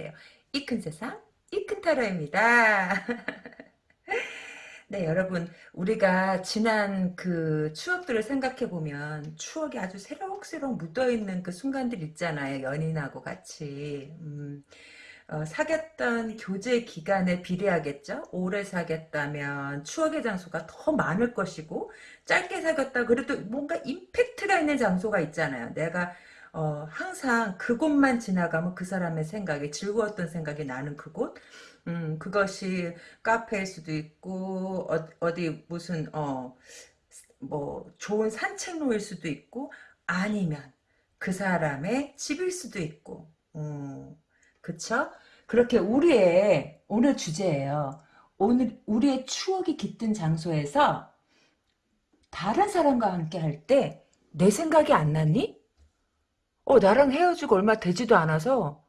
안녕하세요. 이 큰 세상 이 큰 타로입니다. 네 여러분 우리가 지난 그 추억들을 생각해 보면 추억이 아주 새록새록 묻어 있는 그 순간들 있잖아요. 연인하고 같이 음, 어, 사귀었던 교제 기간에 비례하겠죠. 오래 사귀었다면 추억의 장소가 더 많을 것이고 짧게 사귀었다 그래도 뭔가 임팩트가 있는 장소가 있잖아요. 내가 어, 항상 그곳만 지나가면 그 사람의 생각이 즐거웠던 생각이 나는 그곳 음, 그것이 카페일 수도 있고 어, 디 무슨 어, 뭐 좋은 산책로일 수도 있고 아니면 그 사람의 집일 수도 있고 음, 그쵸? 그렇게 우리의 오늘 주제예요. 오늘 우리의 추억이 깃든 장소에서 다른 사람과 함께 할 때 내 생각이 안 났니? 어, 나랑 헤어지고 얼마 되지도 않아서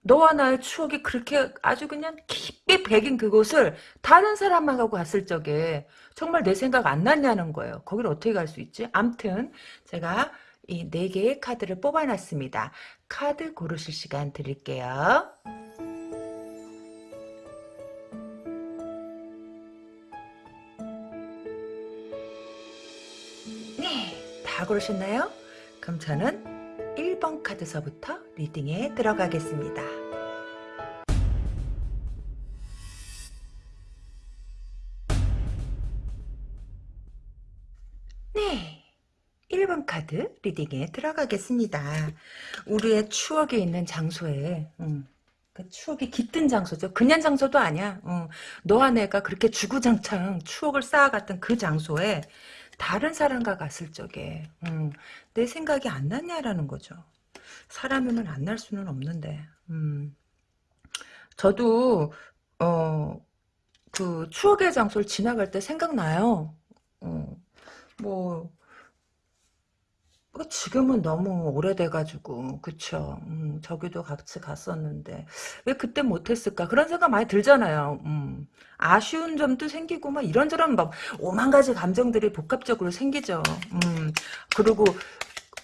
너와 나의 추억이 그렇게 아주 그냥 깊게 배긴 그곳을 다른 사람하고 갔을 적에 정말 내 생각 안 났냐는 거예요. 거기를 어떻게 갈 수 있지? 암튼 제가 이 네 개의 카드를 뽑아놨습니다. 카드 고르실 시간 드릴게요. 네, 다 고르셨나요? 그럼 저는 1번 카드서부터 리딩에 들어가겠습니다. 네. 1번 카드 리딩에 들어가겠습니다. 우리의 추억이 있는 장소에 음, 그 추억이 깃든 장소죠. 그냥 장소도 아니야. 어, 너와 내가 그렇게 주구장창 추억을 쌓아갔던 그 장소에 다른 사람과 갔을 적에 음, 내 생각이 안 났냐라는 거죠. 사람이면 안 날 수는 없는데 음. 저도 어, 그 추억의 장소를 지나갈 때 생각나요. 어, 뭐그 지금은 너무 오래돼가지고 그쵸? 음, 저기도 같이 갔었는데. 왜 그때 못했을까? 그런 생각 많이 들잖아요. 음, 아쉬운 점도 생기고 막 이런저런 막 오만 가지 감정들이 복합적으로 생기죠. 음, 그리고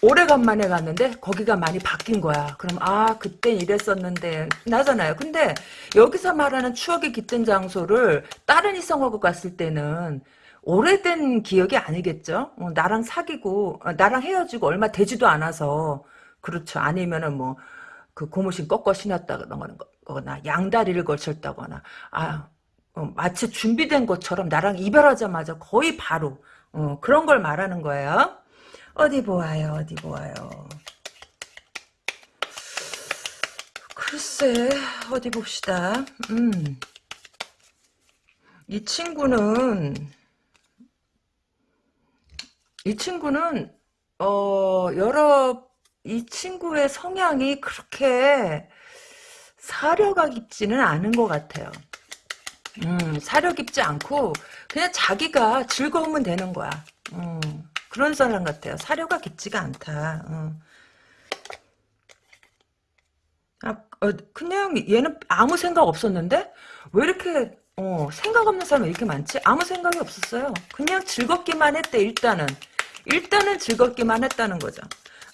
오래간만에 갔는데 거기가 많이 바뀐 거야. 그럼 아 그땐 이랬었는데. 나잖아요. 근데 여기서 말하는 추억이 깃든 장소를 다른 이성하고 갔을 때는 오래된 기억이 아니겠죠. 어, 나랑 사귀고 어, 나랑 헤어지고 얼마 되지도 않아서 그렇죠. 아니면은 뭐 그 고무신 꺾어 신었다거나 양다리를 걸쳤다거나 아 어, 마치 준비된 것처럼 나랑 이별하자마자 거의 바로 어, 그런 걸 말하는 거예요. 어디 보아요. 어디 보아요. 글쎄 어디 봅시다. 음. 이 친구는 이 친구는 어 여러 이 친구의 성향이 그렇게 사려가 깊지는 않은 것 같아요. 음, 사려 깊지 않고 그냥 자기가 즐거우면 되는 거야. 음, 그런 사람 같아요. 사려가 깊지가 않다. 음. 아, 어, 그냥 얘는 아무 생각 없었는데 왜 이렇게 어, 생각 없는 사람이 이렇게 많지? 아무 생각이 없었어요. 그냥 즐겁기만 했대 일단은. 일단은 즐겁기만 했다는 거죠.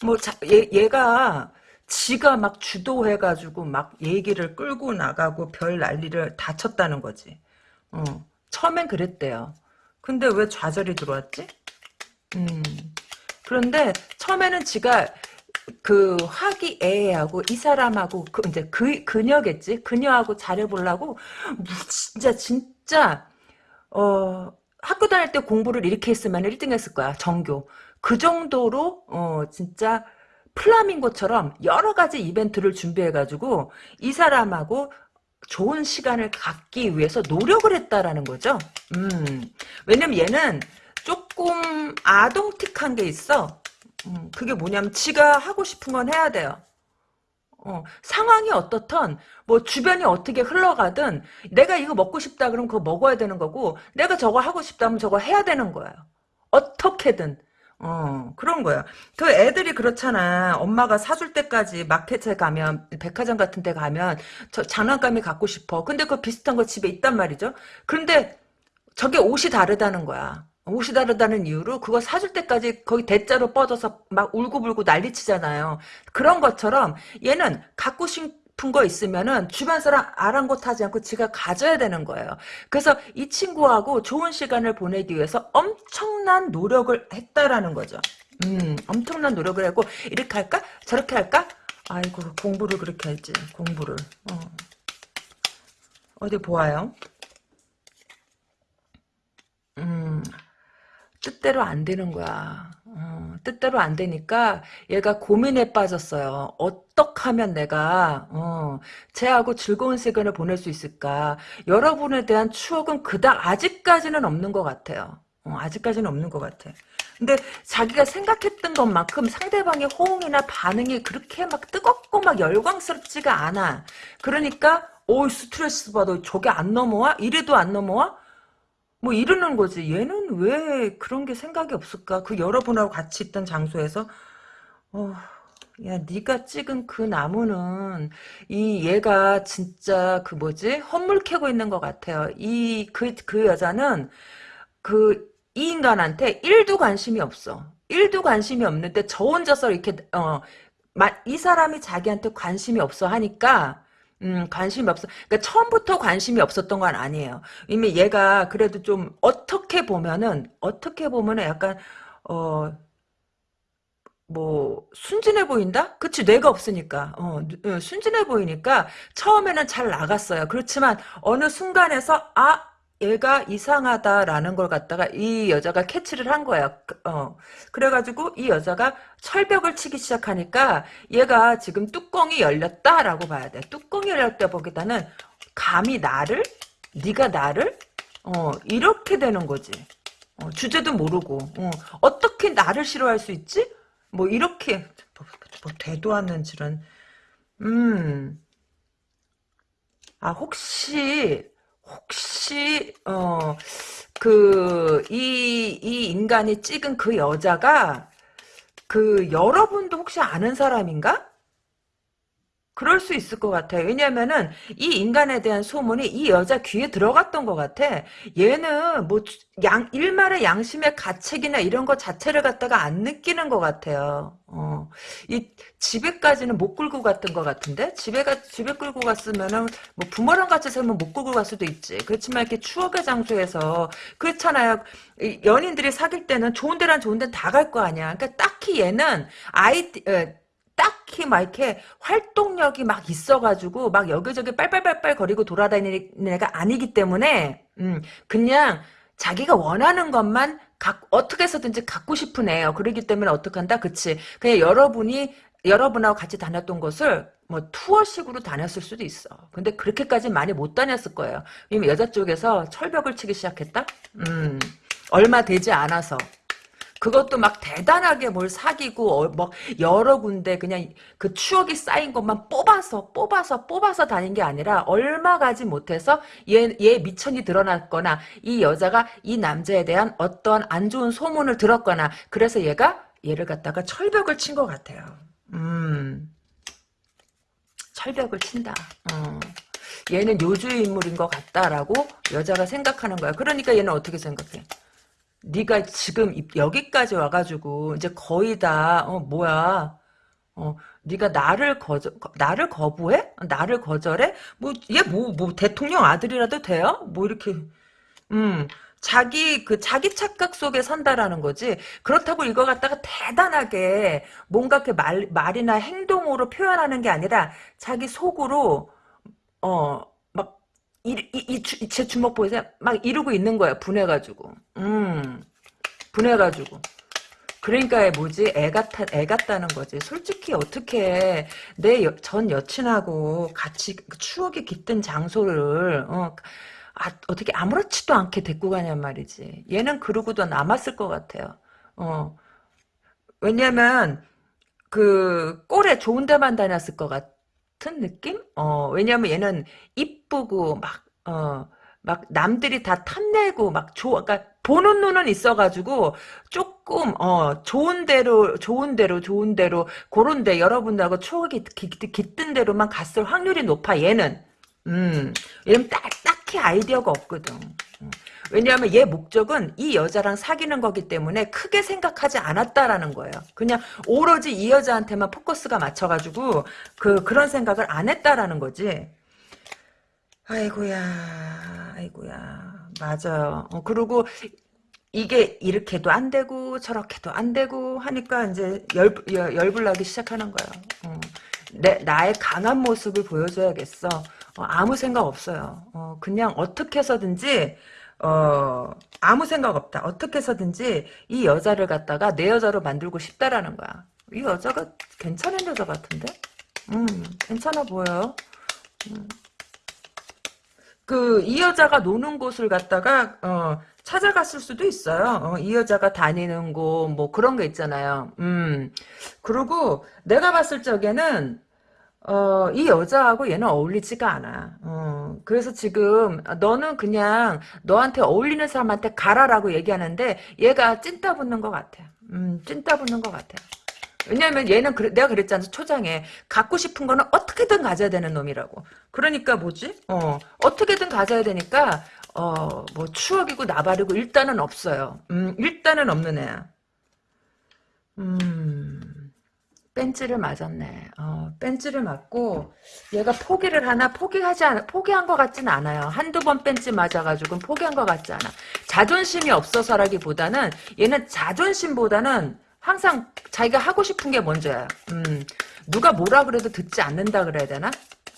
뭐 자, 얘, 얘가 지가 막 주도해가지고 막 얘기를 끌고 나가고 별 난리를 다 쳤다는 거지. 어, 처음엔 그랬대요. 근데 왜 좌절이 들어왔지? 음. 그런데 처음에는 지가 그 화기애애하고 이 사람하고 그 이제 그 그녀겠지 그녀하고 잘해보려고 진짜 진짜 어 학교 다닐 때 공부를 이렇게 했으면 1등 했을 거야. 정교. 그 정도로 어 진짜 플라밍고처럼 여러 가지 이벤트를 준비해가지고 이 사람하고 좋은 시간을 갖기 위해서 노력을 했다라는 거죠. 음. 왜냐면 얘는 조금 아동틱한 게 있어. 음, 그게 뭐냐면 지가 하고 싶은 건 해야 돼요. 어, 상황이 어떻든 뭐 주변이 어떻게 흘러가든 내가 이거 먹고 싶다 그러면 그거 먹어야 되는 거고 내가 저거 하고 싶다면 저거 해야 되는 거예요. 어떻게든 어 그런 거야. 그 애들이 그렇잖아. 엄마가 사줄 때까지 마켓에 가면 백화점 같은 데 가면 저 장난감이 갖고 싶어. 근데 그 비슷한 거 집에 있단 말이죠. 그런데 저게 옷이 다르다는 거야. 옷이 다르다는 이유로 그거 사줄 때까지 거기 대자로 뻗어서 막 울고불고 난리치잖아요. 그런 것처럼 얘는 갖고 싶 싶은 거 있으면은 주변 사람 아랑곳하지 않고 지가 가져야 되는 거예요. 그래서 이 친구하고 좋은 시간을 보내기 위해서 엄청난 노력을 했다라는 거죠. 음, 엄청난 노력을 하고 이렇게 할까? 저렇게 할까? 아이고 공부를 그렇게 할지 공부를 어. 어디 보아요? 음, 뜻대로 안 되는 거야. 어, 뜻대로 안 되니까 얘가 고민에 빠졌어요. 어떻게 하면 내가 어, 쟤하고 즐거운 시간을 보낼 수 있을까? 여러분에 대한 추억은 그닥 아직까지는 없는 것 같아요. 어, 아직까지는 없는 것 같아. 근데 자기가 생각했던 것만큼 상대방의 호응이나 반응이 그렇게 막 뜨겁고 막 열광스럽지가 않아. 그러니까 오 스트레스 받아 저게 안 넘어와? 이래도 안 넘어와? 뭐 이러는 거지. 얘는 왜 그런 게 생각이 없을까? 그 여러분하고 같이 있던 장소에서 어, 야 네가 찍은 그 나무는 이 얘가 진짜 그 뭐지? 헛물 캐고 있는 것 같아요. 이 그그 여자는 그 이 인간한테 1도 관심이 없어. 1도 관심이 없는데 저 혼자서 이렇게 어 이 사람이 자기한테 관심이 없어 하니까 음, 관심이 없어. 그러니까 처음부터 관심이 없었던 건 아니에요. 이미 얘가 그래도 좀 어떻게 보면은 어떻게 보면은 약간 어 뭐 순진해 보인다? 그치 뇌가 없으니까 어, 어, 순진해 보이니까 처음에는 잘 나갔어요. 그렇지만 어느 순간에서 아 얘가 이상하다라는 걸 갖다가 이 여자가 캐치를 한 거야. 그, 어. 그래가지고 이 여자가 철벽을 치기 시작하니까 얘가 지금 뚜껑이 열렸다라고 봐야 돼. 뚜껑이 열렸다 보기보다는 감히 나를? 네가 나를? 어, 이렇게 되는 거지. 어, 주제도 모르고. 어, 떻게 나를 싫어할 수 있지? 뭐 이렇게 뭐, 뭐 대도 않는 질은 음. 아 혹시 혹시 어 그 이 이 인간이 찍은 그 여자가 그 여러분도 혹시 아는 사람인가? 그럴 수 있을 것 같아요. 왜냐면은 이 인간에 대한 소문이 이 여자 귀에 들어갔던 것 같아. 얘는 뭐 양 일말의 양심의 가책이나 이런 것 자체를 갖다가 안 느끼는 것 같아요. 어, 이 집에까지는 못 끌고 갔던 것 같은데 집에가 집에 끌고 갔으면은 뭐 부모랑 같이 살면 못 끌고 갈 수도 있지. 그렇지만 이렇게 추억의 장소에서 그렇잖아요. 연인들이 사귈 때는 좋은 데란 좋은 데 다 갈 거 아니야. 그러니까 딱히 얘는 아이 에, 딱히 막 이렇게 활동력이 막 있어가지고 막 여기저기 빨빨빨빨 거리고 돌아다니는 애가 아니기 때문에 음 그냥 자기가 원하는 것만 가, 어떻게 해서든지 갖고 싶은 애예요. 그러기 때문에 어떡 한다? 그치. 그냥 여러분이 여러분하고 같이 다녔던 곳을 뭐 투어식으로 다녔을 수도 있어. 근데 그렇게까지 많이 못 다녔을 거예요. 왜냐면 여자 쪽에서 철벽을 치기 시작했다? 음, 얼마 되지 않아서. 그것도 막 대단하게 뭘 사귀고 어, 뭐 여러 군데 그냥 그 추억이 쌓인 것만 뽑아서 뽑아서 뽑아서 다닌 게 아니라 얼마 가지 못해서 얘, 얘 미천이 드러났거나 이 여자가 이 남자에 대한 어떤 안 좋은 소문을 들었거나 그래서 얘가 얘를 갖다가 철벽을 친 것 같아요. 음 철벽을 친다. 어. 얘는 요주의 인물인 것 같다라고 여자가 생각하는 거야. 그러니까 얘는 어떻게 생각해? 네가 지금 여기까지 와가지고 이제 거의 다 어, 뭐야 어, 네가 나를 거저 나를 거부해? 나를 거절해? 뭐 얘 뭐 뭐 대통령 아들이라도 돼요? 뭐 이렇게 음 자기 그 자기 착각 속에 산다라는 거지. 그렇다고 이거 갖다가 대단하게 뭔가 그 말 말이나 행동으로 표현하는 게 아니라 자기 속으로 어 이, 이, 이, 제 주먹 보이세요? 막 이러고 있는 거야, 분해가지고. 음, 분해가지고. 그러니까 뭐지? 애 같아, 애 같다는 거지. 솔직히 어떻게 내 전 여친하고 같이 그 추억이 깃든 장소를, 어, 아, 어떻게 아무렇지도 않게 데리고 가냔 말이지. 얘는 그러고도 남았을 것 같아요. 어. 왜냐면, 그, 꼴에 좋은 데만 다녔을 것 같아. 같은 느낌? 어, 왜냐면 얘는 이쁘고 막, 어, 막 남들이 다 탐내고 막 좋아, 그러니까 보는 눈은 있어가지고 조금 어 좋은 대로 좋은 대로 좋은 대로 그런데 여러분들하고 추억이 깃든 대로만 갔을 확률이 높아 얘는 음 얘는 딱 딱히 아이디어가 없거든. 음. 왜냐하면 얘 목적은 이 여자랑 사귀는 거기 때문에 크게 생각하지 않았다라는 거예요. 그냥 오로지 이 여자한테만 포커스가 맞춰가지고 그 그런 생각을 안 했다라는 거지. 아이고야, 아이고야, 맞아요. 어, 그리고 이게 이렇게도 안 되고 저렇게도 안 되고 하니까 이제 열, 열 열불나기 시작하는 거예요. 어. 내 나의 강한 모습을 보여줘야겠어. 어, 아무 생각 없어요. 어, 그냥 어떻게 해서든지 어, 아무 생각 없다. 어떻게 해서든지 이 여자를 갖다가 내 여자로 만들고 싶다라는 거야. 이 여자가 괜찮은 여자 같은데? 음, 괜찮아 보여요. 음. 그, 이 여자가 노는 곳을 갖다가, 어, 찾아갔을 수도 있어요. 어, 이 여자가 다니는 곳, 뭐 그런 거 있잖아요. 음. 그리고 내가 봤을 적에는, 어, 이 여자하고 얘는 어울리지가 않아. 어, 그래서 지금 너는 그냥 너한테 어울리는 사람한테 가라라고 얘기하는데 얘가 찐따 붙는 것 같아. 음, 찐따 붙는 것 같아. 왜냐면 얘는 그래, 내가 그랬잖아 초장에 갖고 싶은 거는 어떻게든 가져야 되는 놈이라고. 그러니까 뭐지? 어 어떻게든 가져야 되니까 어 뭐 추억이고 나발이고 일단은 없어요. 음 일단은 없는 애야. 음 뺀찌를 맞았네. 어 뺀찌를 맞고 얘가 포기를 하나 포기하지 않 포기한 것 같진 않아요. 한두 번 뺀찌 맞아가지고 포기한 것 같지 않아. 자존심이 없어서라기보다는 얘는 자존심보다는 항상 자기가 하고 싶은 게 먼저야. 음, 누가 뭐라 그래도 듣지 않는다 그래야 되나?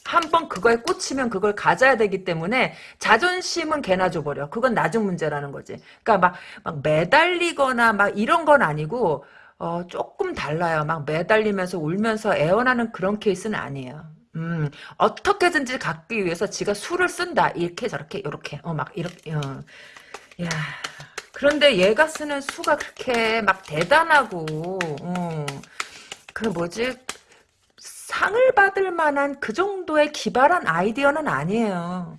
한번 그거에 꽂히면 그걸 가져야 되기 때문에 자존심은 개나 줘버려. 그건 나중 문제라는 거지. 그러니까 막, 막 매달리거나 막 이런 건 아니고 어, 조금 달라요. 막 매달리면서 울면서 애원하는 그런 케이스는 아니에요. 음, 어떻게든지 갖기 위해서 지가 수를 쓴다. 이렇게 저렇게 이렇게 어 막 이렇게 어. 야 그런데 얘가 쓰는 수가 그렇게 막 대단하고, 어, 그 뭐지, 상을 받을 만한 그 정도의 기발한 아이디어는 아니에요.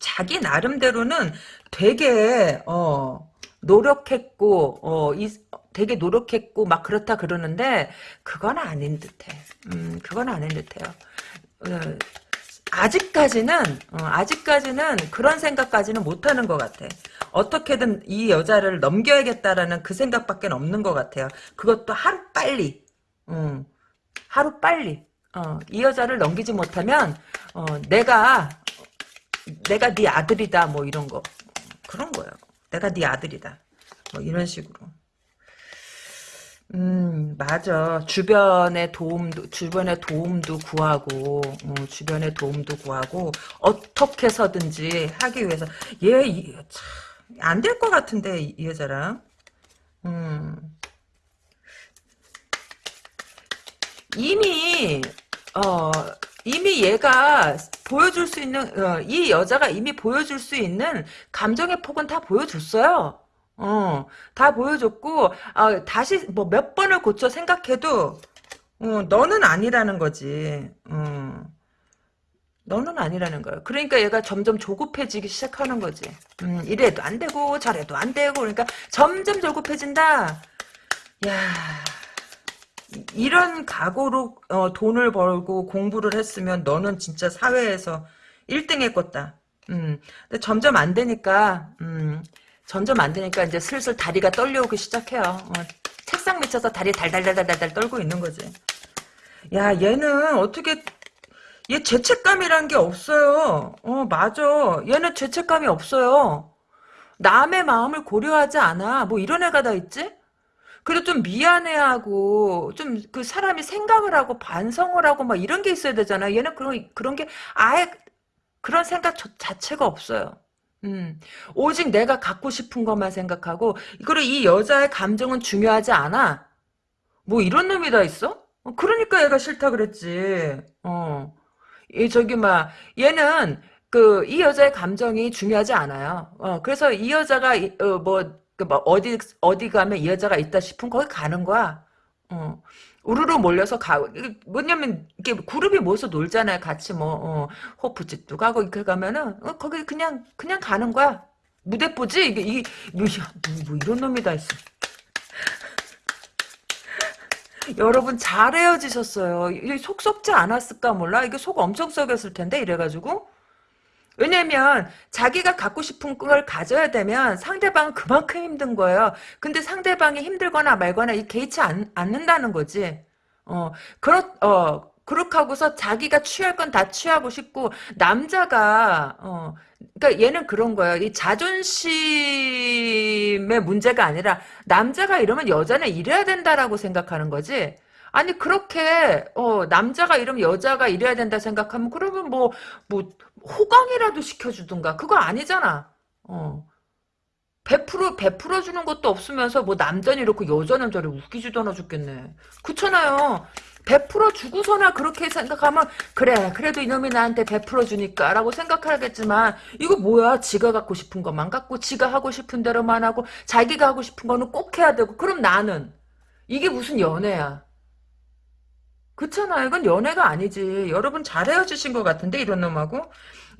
자기 나름대로는 되게, 어, 노력했고, 어, 이, 되게 노력했고, 막 그렇다 그러는데, 그건 아닌 듯해. 음, 그건 아닌 듯해요. 어, 아직까지는 어, 아직까지는 그런 생각까지는 못하는 것 같아. 어떻게든 이 여자를 넘겨야겠다라는 그 생각밖에 없는 것 같아요. 그것도 하루 빨리, 음, 하루 빨리. 어, 이 여자를 넘기지 못하면 어, 내가 내가 네 아들이다 뭐 이런 거 그런 거예요. 내가 네 아들이다 뭐 이런 식으로. 음, 맞아. 주변의 도움도, 주변의 도움도 구하고, 어, 주변의 도움도 구하고, 어떻게 해서든지 하기 위해서. 얘, 안 될 것 같은데, 이, 이 여자랑. 음. 이미, 어, 이미 얘가 보여줄 수 있는, 어, 이 여자가 이미 보여줄 수 있는 감정의 폭은 다 보여줬어요. 어, 다 보여줬고, 아, 다시 뭐 몇 번을 고쳐 생각해도, 어, 너는 아니라는 거지. 어, 너는 아니라는 거야. 그러니까 얘가 점점 조급해지기 시작하는 거지. 음, 이래도 안 되고, 저래도 안 되고, 그러니까 점점 조급해진다. 야 이런 각오로 어, 돈을 벌고 공부를 했으면 너는 진짜 사회에서 1등 했겠다. 음, 근데 점점 안 되니까, 음, 안 되니까 이제 슬슬 다리가 떨려오기 시작해요. 어, 책상 밑에서 다리 달달달달달 떨고 있는 거지. 야 얘는 어떻게 얘 죄책감이란 게 없어요. 어 맞아. 얘는 죄책감이 없어요. 남의 마음을 고려하지 않아. 뭐 이런 애가 다 있지? 그래도 좀 미안해하고 좀 그 사람이 생각을 하고 반성을 하고 막 이런 게 있어야 되잖아. 얘는 그런 그런 게 아예 그런 생각 자체가 없어요. 음, 오직 내가 갖고 싶은 것만 생각하고, 그리고 이 여자의 감정은 중요하지 않아. 뭐 이런 놈이 다 있어? 어, 그러니까 얘가 싫다 그랬지. 어. 이 저기 막 얘는 그 이 여자의 감정이 중요하지 않아요. 어, 그래서 이 여자가 어, 뭐, 그 뭐 어디 어디 가면 이 여자가 있다 싶으면 거기 가는 거야. 어. 우르르 몰려서 가고 뭐냐면 이게 그룹이 모여서 놀잖아요. 같이 뭐 어, 호프집도 가고 이렇게 가면은 어, 거기 그냥 그냥 가는 거야. 무대뽀지 이게 이 뭐, 뭐 이런 놈이 다 있어. 여러분 잘 헤어지셨어요. 속 썩지 않았을까 몰라. 이게 속 엄청 썩였을 텐데 이래가지고 왜냐면 자기가 갖고 싶은 걸 가져야 되면 상대방은 그만큼 힘든 거예요. 근데 상대방이 힘들거나 말거나 이 개의치 않, 않는다는 거지. 어, 그렇, 어, 그렇게 하고서 자기가 취할 건 다 취하고 싶고, 남자가, 어, 그니까 얘는 그런 거예요. 이 자존심의 문제가 아니라, 남자가 이러면 여자는 이래야 된다라고 생각하는 거지. 아니, 그렇게, 어, 남자가 이러면 여자가 이래야 된다 생각하면, 그러면 뭐, 뭐, 호강이라도 시켜주든가. 그거 아니잖아. 어. 베풀어, 베풀어 주는 것도 없으면서 뭐 남자는 이렇고 여자는 저래 웃기지도 않아 죽겠네. 그렇잖아요. 베풀어 주고서나 그렇게 생각하면 그래 그래도 이놈이 나한테 베풀어 주니까 라고 생각하겠지만 이거 뭐야 지가 갖고 싶은 것만 갖고 지가 하고 싶은 대로만 하고 자기가 하고 싶은 거는 꼭 해야 되고 그럼 나는 이게 무슨 연애야 그렇잖아요 이건 연애가 아니지 여러분 잘 헤어지신 것 같은데 이런 놈하고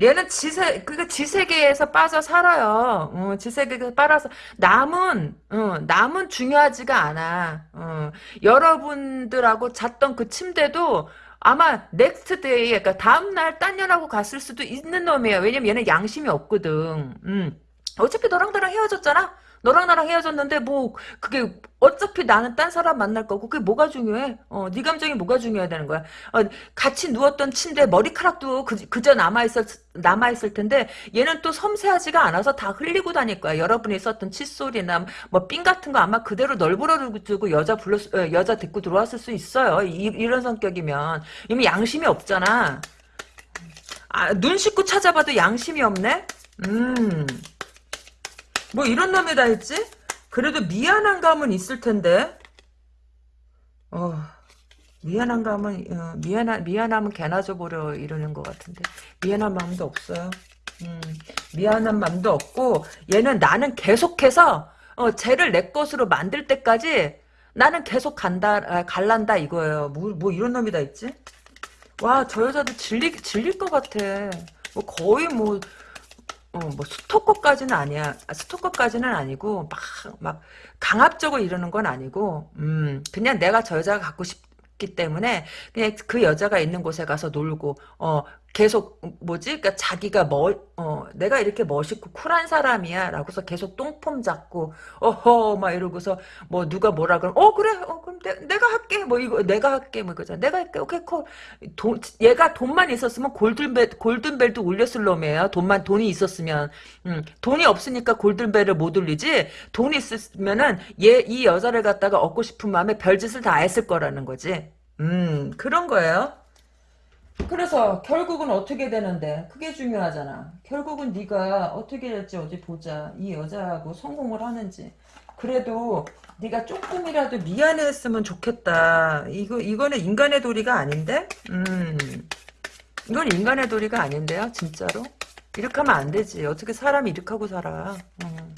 얘는 지세 그니까 지세계에서 빠져 살아요. 어, 지세계에서 살아서 남은 어, 남은 중요하지가 않아. 어, 여러분들하고 잤던 그 침대도 아마 next day 그러니까 다음 날 딴 년하고 갔을 수도 있는 놈이에요. 왜냐면 얘는 양심이 없거든. 음. 어차피 너랑 나랑 헤어졌잖아. 너랑 나랑 헤어졌는데 뭐 그게 어차피 나는 딴 사람 만날 거고 그게 뭐가 중요해? 어, 네 감정이 뭐가 중요해야 되는 거야? 어, 같이 누웠던 침대 머리카락도 그, 그저 남아 있었 남아 있을 텐데 얘는 또 섬세하지가 않아서 다 흘리고 다닐 거야. 여러분이 썼던 칫솔이나 뭐삥 같은 거 아마 그대로 널브러두고 여자 불러 어, 여자 데리고 들어왔을 수 있어요. 이, 런 성격이면 이미 양심이 없잖아. 아, 눈 씻고 찾아봐도 양심이 없네. 음. 뭐 이런 놈이 다 했지? 그래도 미안한 감은 있을 텐데. 어, 미안한 감은, 어, 미안하, 미안하면 개나 줘버려 이러는 것 같은데. 미안한 마음도 없어요. 음, 미안한 마음도 없고, 얘는 나는 계속해서, 어, 쟤를 내 것으로 만들 때까지 나는 계속 간다, 아, 갈란다 이거예요. 뭐, 뭐 이런 놈이 다 있지? 와, 저 여자도 질리, 질릴 것 같아. 뭐 거의 뭐, 어, 뭐 스토커까지는 아니야. 아, 스토커까지는 아니고 막 막 강압적으로 이러는 건 아니고 음, 그냥 내가 저 여자가 갖고 싶기 때문에 그냥 그 여자가 있는 곳에 가서 놀고 어 계속 뭐지? 그러니까 자기가 뭐 어, 내가 이렇게 멋있고 쿨한 사람이야. 라고서 계속 똥폼 잡고 어허 막 이러고서 뭐 누가 뭐라 그러면 어 그래 어 그럼 내, 가 할게 뭐 이거 내가 할게 뭐 이거잖아. 내가 할게 오케이 콜 돈 얘가 돈만 있었으면 골든벨 골든벨도 울렸을 놈이에요. 돈만 돈이 있었으면 음, 돈이 없으니까 골든벨을 못 울리지. 돈이 있으면은 얘 이 여자를 갖다가 얻고 싶은 마음에 별짓을 다 했을 거라는 거지. 음 그런 거예요. 그래서 결국은 어떻게 되는데? 그게 중요하잖아. 결국은 네가 어떻게 될지 어디 보자. 이 여자하고 성공을 하는지. 그래도 네가 조금이라도 미안했으면 좋겠다. 이거 이거는 인간의 도리가 아닌데? 음. 이건 인간의 도리가 아닌데요 진짜로? 이렇게 하면 안 되지. 어떻게 사람이 이렇게 하고 살아. 음.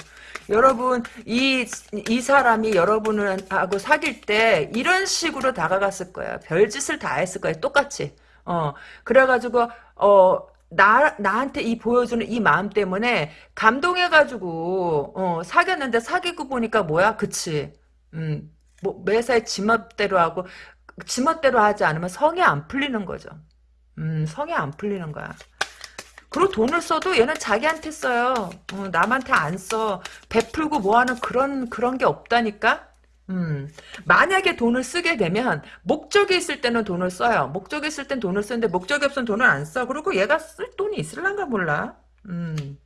여러분 이, 이 사람이 여러분을 하고 사귈 때 이런 식으로 다가갔을 거야. 별짓을 다 했을 거야. 똑같이 어, 그래가지고, 어, 나, 나한테 이 보여주는 이 마음 때문에 감동해가지고, 어, 사귀었는데 사귀고 보니까 뭐야? 그치. 음, 뭐, 매사에 지멋대로 하고, 지멋대로 하지 않으면 성이 안 풀리는 거죠. 음, 성이 안 풀리는 거야. 그리고 돈을 써도 얘는 자기한테 써요. 어, 남한테 안 써. 베풀고 뭐 하는 그런, 그런 게 없다니까? 음, 만약에 돈을 쓰게 되면 목적이 있을 때는 돈을 써요. 목적이 있을 땐 돈을 쓰는데 목적이 없으면 돈을 안 써. 그리고 얘가 쓸 돈이 있을란가 몰라. 음.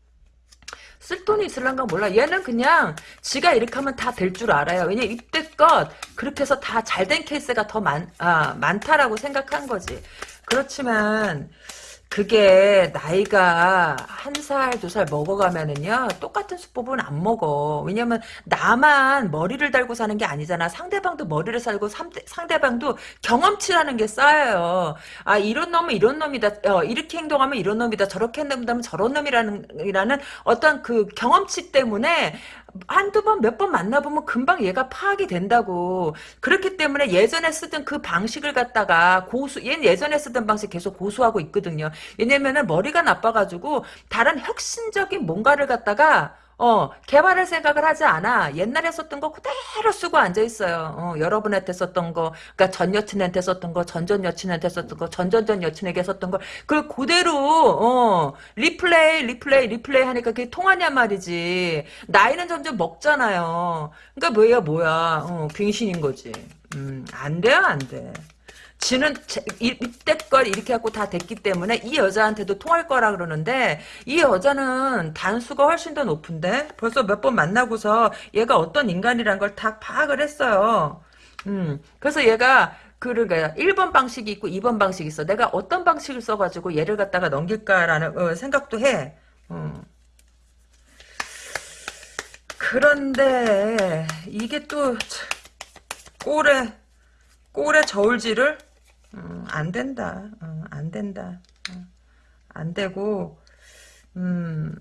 쓸 돈이 있을란가 몰라. 얘는 그냥 지가 이렇게 하면 다 될 줄 알아요. 왜냐 이때껏 그렇게 해서 다 잘 된 케이스가 더 많, 아, 많다라고 생각한 거지. 그렇지만 그게 나이가 한 살, 두 살 먹어가면은요, 똑같은 수법은 안 먹어. 왜냐면, 나만 머리를 달고 사는 게 아니잖아. 상대방도 머리를 살고, 상대방도 경험치라는 게 쌓여요. 아, 이런 놈은 이런 놈이다. 어, 이렇게 행동하면 이런 놈이다. 저렇게 행동하면 저런 놈이라는, 이라는 어떤 그 경험치 때문에 한두 번, 몇 번 만나보면 금방 얘가 파악이 된다고. 그렇기 때문에 예전에 쓰던 그 방식을 갖다가 고수, 얘는 예전에 쓰던 방식 계속 고수하고 있거든요. 왜냐면은 머리가 나빠가지고 다른 혁신적인 뭔가를 갖다가 어, 개발할 생각을 하지 않아. 옛날에 썼던 거 그대로 쓰고 앉아 있어요. 어, 여러분한테 썼던 거, 그니까 전 여친한테 썼던 거, 전전 여친한테 썼던 거, 전전전 여친에게 썼던 거, 그걸 그대로, 어, replay, replay, replay 하니까 그게 통하냐 말이지. 나이는 점점 먹잖아요. 그니까 뭐야, 뭐야. 어, 빙신인 거지. 음, 안 돼요, 안 돼. 지는 이때껏 이렇게 갖고 다 됐기 때문에 이 여자한테도 통할 거라 그러는데 이 여자는 단수가 훨씬 더 높은데 벌써 몇 번 만나고서 얘가 어떤 인간이란 걸 다 파악을 했어요. 음, 그래서 얘가 그러니까 1번 방식이 있고 2번 방식이 있어. 내가 어떤 방식을 써가지고 얘를 갖다가 넘길까라는 어, 생각도 해. 음. 그런데 이게 또 꼴에 꼴에 저울질을 음, 안 된다. 어, 안 된다. 어, 안 되고 음,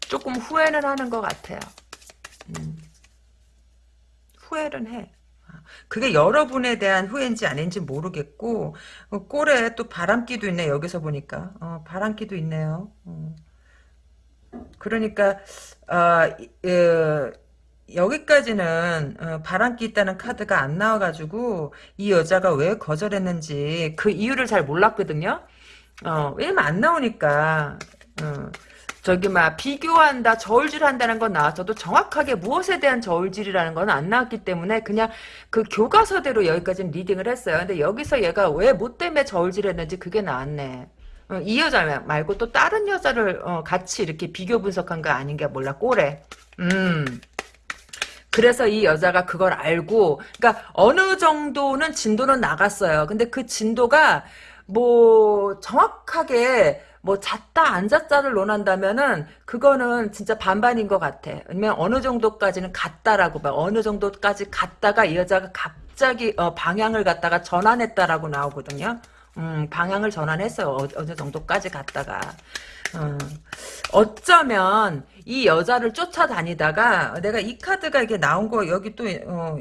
조금 후회는 하는 것 같아요. 음, 후회는 해. 그게 여러분에 대한 후회인지 아닌지 모르겠고 어, 꼴에 또 바람기도 있네 여기서 보니까 어, 바람기도 있네요. 어. 그러니까 어, 여기까지는 어, 바람기 있다는 카드가 안 나와가지고 이 여자가 왜 거절했는지 그 이유를 잘 몰랐거든요. 어, 왜냐면 안 나오니까 어, 저기 막 비교한다 저울질한다는 건 나왔어도 정확하게 무엇에 대한 저울질이라는 건 안 나왔기 때문에 그냥 그 교과서대로 여기까지는 리딩을 했어요. 근데 여기서 얘가 왜 뭐 때문에 저울질했는지 그게 나왔네. 어, 이 여자 말고 또 다른 여자를 어, 같이 이렇게 비교 분석한 거 아닌가 몰라 꼬래. 음. 그래서 이 여자가 그걸 알고 그러니까 어느 정도는 진도는 나갔어요. 근데 그 진도가 뭐 정확하게 뭐 잤다 앉았다를 논한다면은 그거는 진짜 반반인 것 같아. 아니면 어느 정도까지는 갔다라고 봐. 어느 정도까지 갔다가 이 여자가 갑자기 어, 방향을 갖다가 전환했다라고 나오거든요. 음, 방향을 전환했어요. 어, 어느 정도까지 갔다가. 어, 어쩌면 이 여자를 쫓아다니다가 내가 이 카드가 이게 나온 거 여기 또 어,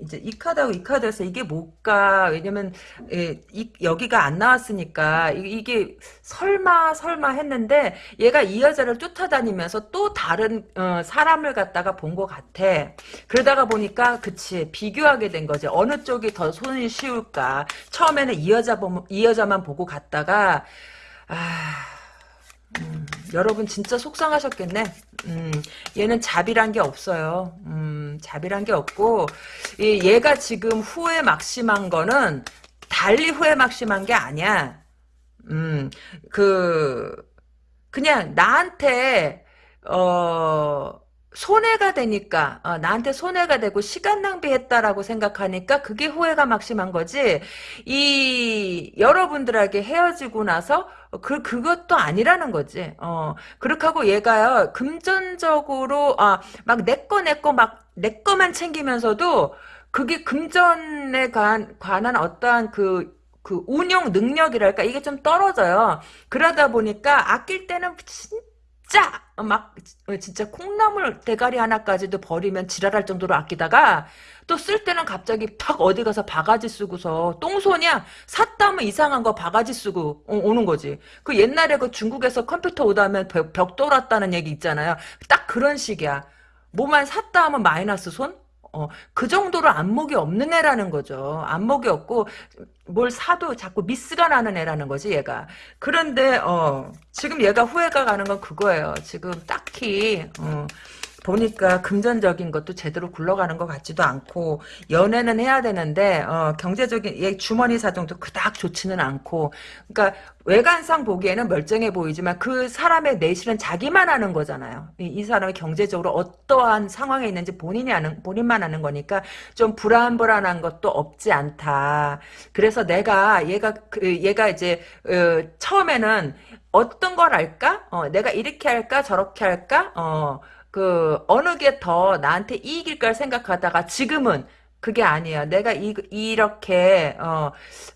이제 이 카드하고 이 카드에서 이게 뭘까? 왜냐면 예, 이, 여기가 안 나왔으니까 이, 게 설마 설마 했는데 얘가 이 여자를 쫓아다니면서 또 다른 어, 사람을 갖다가 본 것 같아. 그러다가 보니까 그치 비교하게 된 거지. 어느 쪽이 더 손이 쉬울까? 처음에는 이 여자 보면 이 여자만 보고 갔다가 아 음, 여러분 진짜 속상하셨겠네. 음, 얘는 자비란 게 없어요. 음, 자비란 게 없고 이, 얘가 지금 후회 막심한 거는 달리 후회 막심한 게 아니야. 음, 그 그냥 나한테 어 손해가 되니까 어, 나한테 손해가 되고 시간 낭비했다라고 생각하니까 그게 후회가 막심한 거지. 이 여러분들에게 헤어지고 나서 그 그것도 아니라는 거지. 어 그렇게 하고 얘가요 금전적으로 아막 내 거 내 거 막 내 거만 챙기면서도 그게 금전에 관, 관한 어떠한 그, 그 운영 능력이랄까? 이게 좀 떨어져요. 그러다 보니까 아낄 때는 진짜 진짜 막 어, 진짜 콩나물 대가리 하나까지도 버리면 지랄할 정도로 아끼다가 또 쓸 때는 갑자기 팍 어디 가서 바가지 쓰고서 똥손이야. 샀다면 이상한 거 바가지 쓰고 오, 는 거지. 그 옛날에 그 중국에서 컴퓨터 오다 하면 벽, 벽 돌았다는 얘기 있잖아요. 딱 그런 식이야. 뭐만 샀다 하면 마이너스 손 어, 그 정도로 안목이 없는 애라는 거죠. 안목이 없고 뭘 사도 자꾸 미스가 나는 애라는 거지 얘가. 그런데 어, 지금 얘가 후회가 가는 건 그거예요. 지금 딱히 어, 보니까 금전적인 것도 제대로 굴러가는 것 같지도 않고 연애는 해야 되는데 어, 경제적인 얘 주머니 사정도 그닥 좋지는 않고 그러니까 외관상 보기에는 멀쩡해 보이지만 그 사람의 내실은 자기만 아는 거잖아요. 이, 이 사람이 경제적으로 어떠한 상황에 있는지 본인이 아는 본인만 아는 거니까 좀 불안불안한 것도 없지 않다. 그래서 내가 얘가 그, 얘가 이제 어, 처음에는 어떤 걸 할까? 어, 내가 이렇게 할까 저렇게 할까? 어, 그 어느 게 더 나한테 이익일까 생각하다가 지금은 그게 아니에요. 내가 이, 이렇게 어,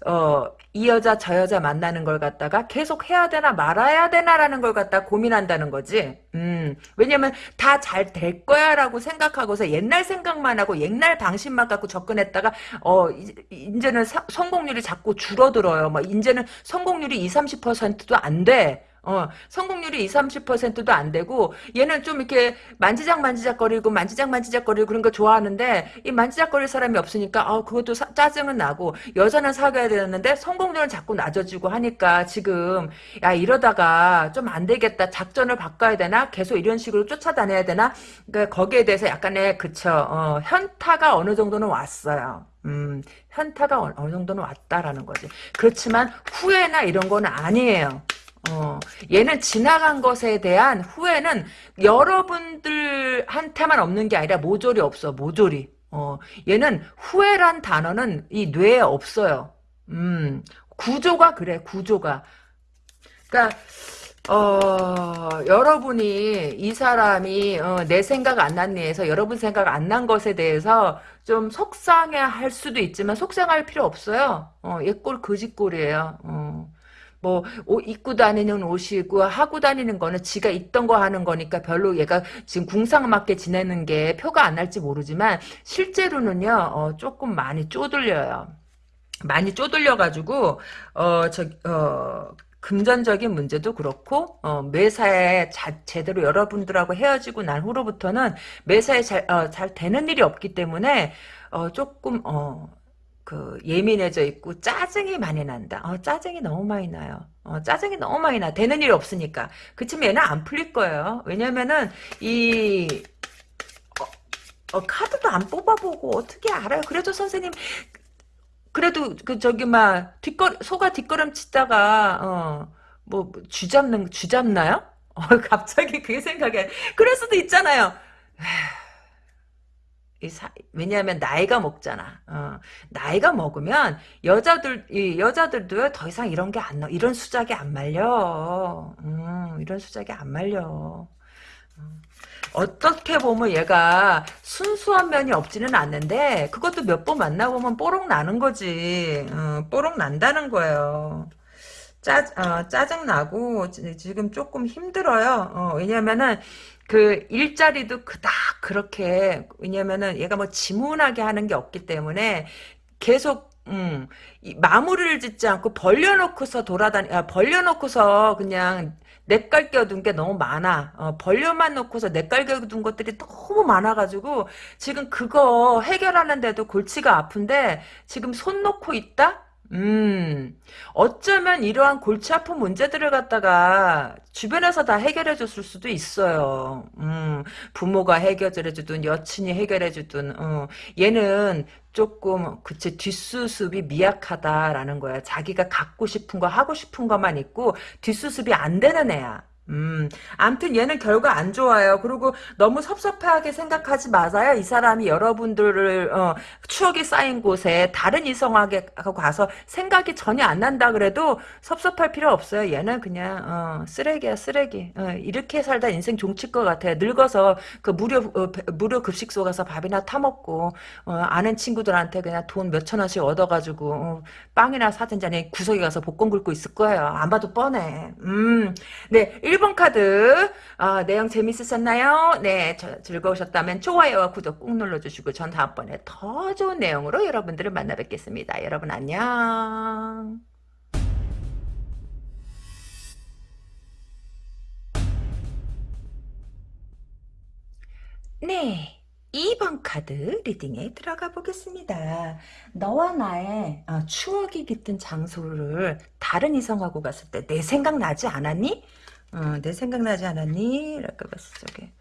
어, 이 여자 저 여자 만나는 걸 갖다가 계속 해야 되나 말아야 되나라는 걸 갖다 고민한다는 거지. 음, 왜냐면 다 잘 될 거야라고 생각하고서 옛날 생각만 하고 옛날 방식만 갖고 접근했다가 어 이제는 사, 성공률이 자꾸 줄어들어요. 뭐 이제는 성공률이 2, 30%도 안 돼. 어, 성공률이 20, 30%도 안 되고 얘는 좀 이렇게 만지작 만지작거리고 만지작 만지작거리고 그런 거 좋아하는데 이 만지작거릴 사람이 없으니까 아, 그것도 사, 짜증은 나고 여자는 사귀어야 되는데 성공률은 자꾸 낮아지고 하니까 지금 야 이러다가 좀 안 되겠다 작전을 바꿔야 되나 계속 이런 식으로 쫓아다녀야 되나 그러니까 거기에 대해서 약간의 그쵸 어, 현타가 어느 정도는 왔어요. 음, 현타가 어느, 어느 정도는 왔다라는 거지. 그렇지만 후회나 이런 건 아니에요. 어, 얘는 지나간 것에 대한 후회는 여러분들한테만 없는 게 아니라 모조리 없어, 모조리. 어, 얘는 후회란 단어는 이 뇌에 없어요. 음, 구조가 그래, 구조가. 그러니까 어, 여러분이 이 사람이 어, 내 생각 안 났니 해서 여러분 생각 안 난 것에 대해서 좀 속상해 할 수도 있지만 속상할 필요 없어요. 어, 얘꼴 거짓꼴이에요. 어. 뭐, 옷 입고 다니는 옷이고, 하고 다니는 거는 지가 있던 거 하는 거니까 별로 얘가 지금 궁상맞게 지내는 게 표가 안 날지 모르지만, 실제로는요, 어, 조금 많이 쪼들려요. 많이 쪼들려가지고, 어, 저, 어, 금전적인 문제도 그렇고 어, 매사에 자, 제대로 여러분들하고 헤어지고 난 후로부터는 매사에 잘, 어, 잘 되는 일이 없기 때문에 어, 조금 어, 그 예민해져 있고 짜증이 많이 난다. 어, 짜증이 너무 많이 나요. 어, 짜증이 너무 많이 나. 되는 일이 없으니까. 그치만 얘는 안 풀릴 거예요. 왜냐면은 이 어, 어, 카드도 안 뽑아보고 어떻게 알아요? 그래도 선생님 그래도 그 저기 막 뒷걸 소가 뒷걸음 치다가 어뭐 쥐잡는 쥐잡나요? 어, 갑자기 그게 생각에 그럴 수도 있잖아요. 사, 왜냐하면 나이가 먹잖아. 어, 나이가 먹으면 여자들 이 여자들도 더 이상 이런 게안 나. 이런 수작이 안 말려. 음, 이런 수작이 안 말려. 어떻게 보면 얘가 순수한 면이 없지는 않는데 그것도 몇 번 만나보면 뽀록 나는 거지. 어, 뽀록 난다는 거예요. 짜, 어, 짜증나고 지금 조금 힘들어요. 어, 왜냐면은 그 일자리도 그닥 그렇게 왜냐면은 얘가 뭐 지문하게 하는 게 없기 때문에 계속 음, 마무리를 짓지 않고 벌려놓고서 돌아다니, 아, 벌려놓고서 그냥 냇갈 껴둔 게 너무 많아. 어, 벌려만 놓고서 냇갈 껴둔 것들이 너무 많아가지고 지금 그거 해결하는데도 골치가 아픈데 지금 손 놓고 있다? 음, 어쩌면 이러한 골치 아픈 문제들을 갖다가 주변에서 다 해결해 줬을 수도 있어요. 음, 부모가 해결해 주든 여친이 해결해 주든, 어, 얘는 조금, 그치, 뒷수습이 미약하다라는 거야. 자기가 갖고 싶은 거, 하고 싶은 것만 있고, 뒷수습이 안 되는 애야. 음, 암튼 얘는 결과 안 좋아요. 그리고 너무 섭섭하게 생각하지 마세요. 이 사람이 여러분들을 어, 추억이 쌓인 곳에 다른 이성하게 가서 생각이 전혀 안 난다 그래도 섭섭할 필요 없어요. 얘는 그냥 어, 쓰레기야 쓰레기. 어, 이렇게 살다 인생 종칠 것 같아요. 늙어서 그 무료 어, 무료 급식소 가서 밥이나 타 먹고 어, 아는 친구들한테 그냥 돈 몇천 원씩 얻어가지고 어, 빵이나 사든지 아니 구석에 가서 복권 긁고 있을 거예요. 안 봐도 뻔해. 음, 네. 1번 카드 어, 내용 재밌으셨나요? 네 저, 즐거우셨다면 좋아요와 구독 꾹 눌러주시고 전 다음번에 더 좋은 내용으로 여러분들을 만나 뵙겠습니다. 여러분 안녕 네 2번 카드 리딩에 들어가 보겠습니다. 너와 나의 어, 추억이 깃든 장소를 다른 이성하고 갔을 때 내 생각 나지 않았니? 어, 내 생각나지 않았니? 이렇게 봤어, 저게.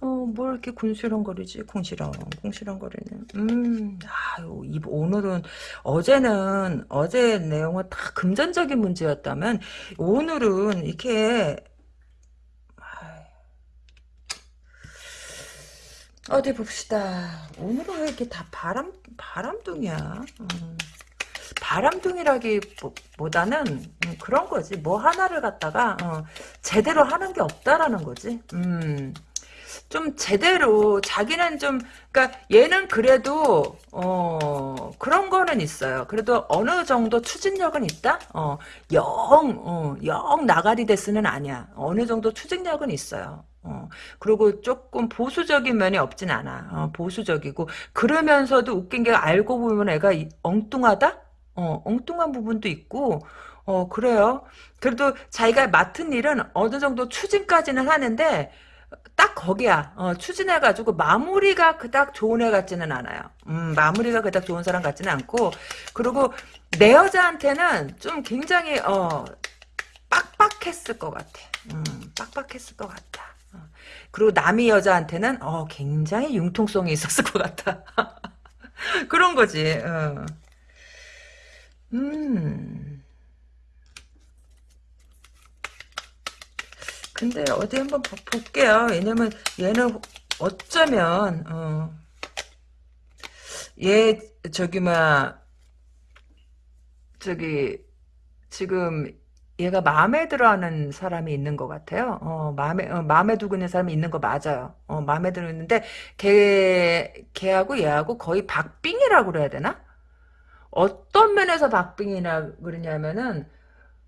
어, 뭘 이렇게 군시렁거리지? 궁시렁, 궁시렁거리는. 음, 아유, 이, 오늘은, 어제는, 어제 내용은 다 금전적인 문제였다면, 오늘은 이렇게, 어디 봅시다. 오늘은 왜 이렇게 다 바람, 바람둥이야? 음. 바람둥이라기보다는 음, 그런 거지. 뭐 하나를 갖다가 어, 제대로 하는 게 없다라는 거지. 음. 좀 제대로 자기는 좀 그러니까 얘는 그래도 어 그런 거는 있어요. 그래도 어느 정도 추진력은 있다. 어영영 어, 영 나가리 데스는 아니야. 어느 정도 추진력은 있어요. 어, 그리고 조금 보수적인 면이 없진 않아. 어, 보수적이고 그러면서도 웃긴 게 알고 보면 애가 엉뚱하다. 어, 엉뚱한 부분도 있고, 어, 그래요. 그래도 자기가 맡은 일은 어느 정도 추진까지는 하는데, 딱 거기야. 어, 추진해가지고 마무리가 그닥 좋은 애 같지는 않아요. 음, 마무리가 그닥 좋은 사람 같지는 않고, 그리고 내 여자한테는 좀 굉장히, 어, 빡빡했을 것 같아. 음, 빡빡했을 것 같다. 어. 그리고 남이 여자한테는, 어, 굉장히 융통성이 있었을 것 같아. 그런 거지. 어. 음. 근데 어디 한번 보- 볼게요. 왜냐면 얘는 어쩌면 어, 얘 저기 막 저기 지금 얘가 마음에 들어하는 사람이 있는 것 같아요. 어, 마음에 어, 마음에 두고 있는 사람이 있는 거 맞아요. 어, 마음에 들어 있는데 걔 걔하고 얘하고 거의 박빙이라고 그래야 되나? 어떤 면에서 박빙이라 그러냐면은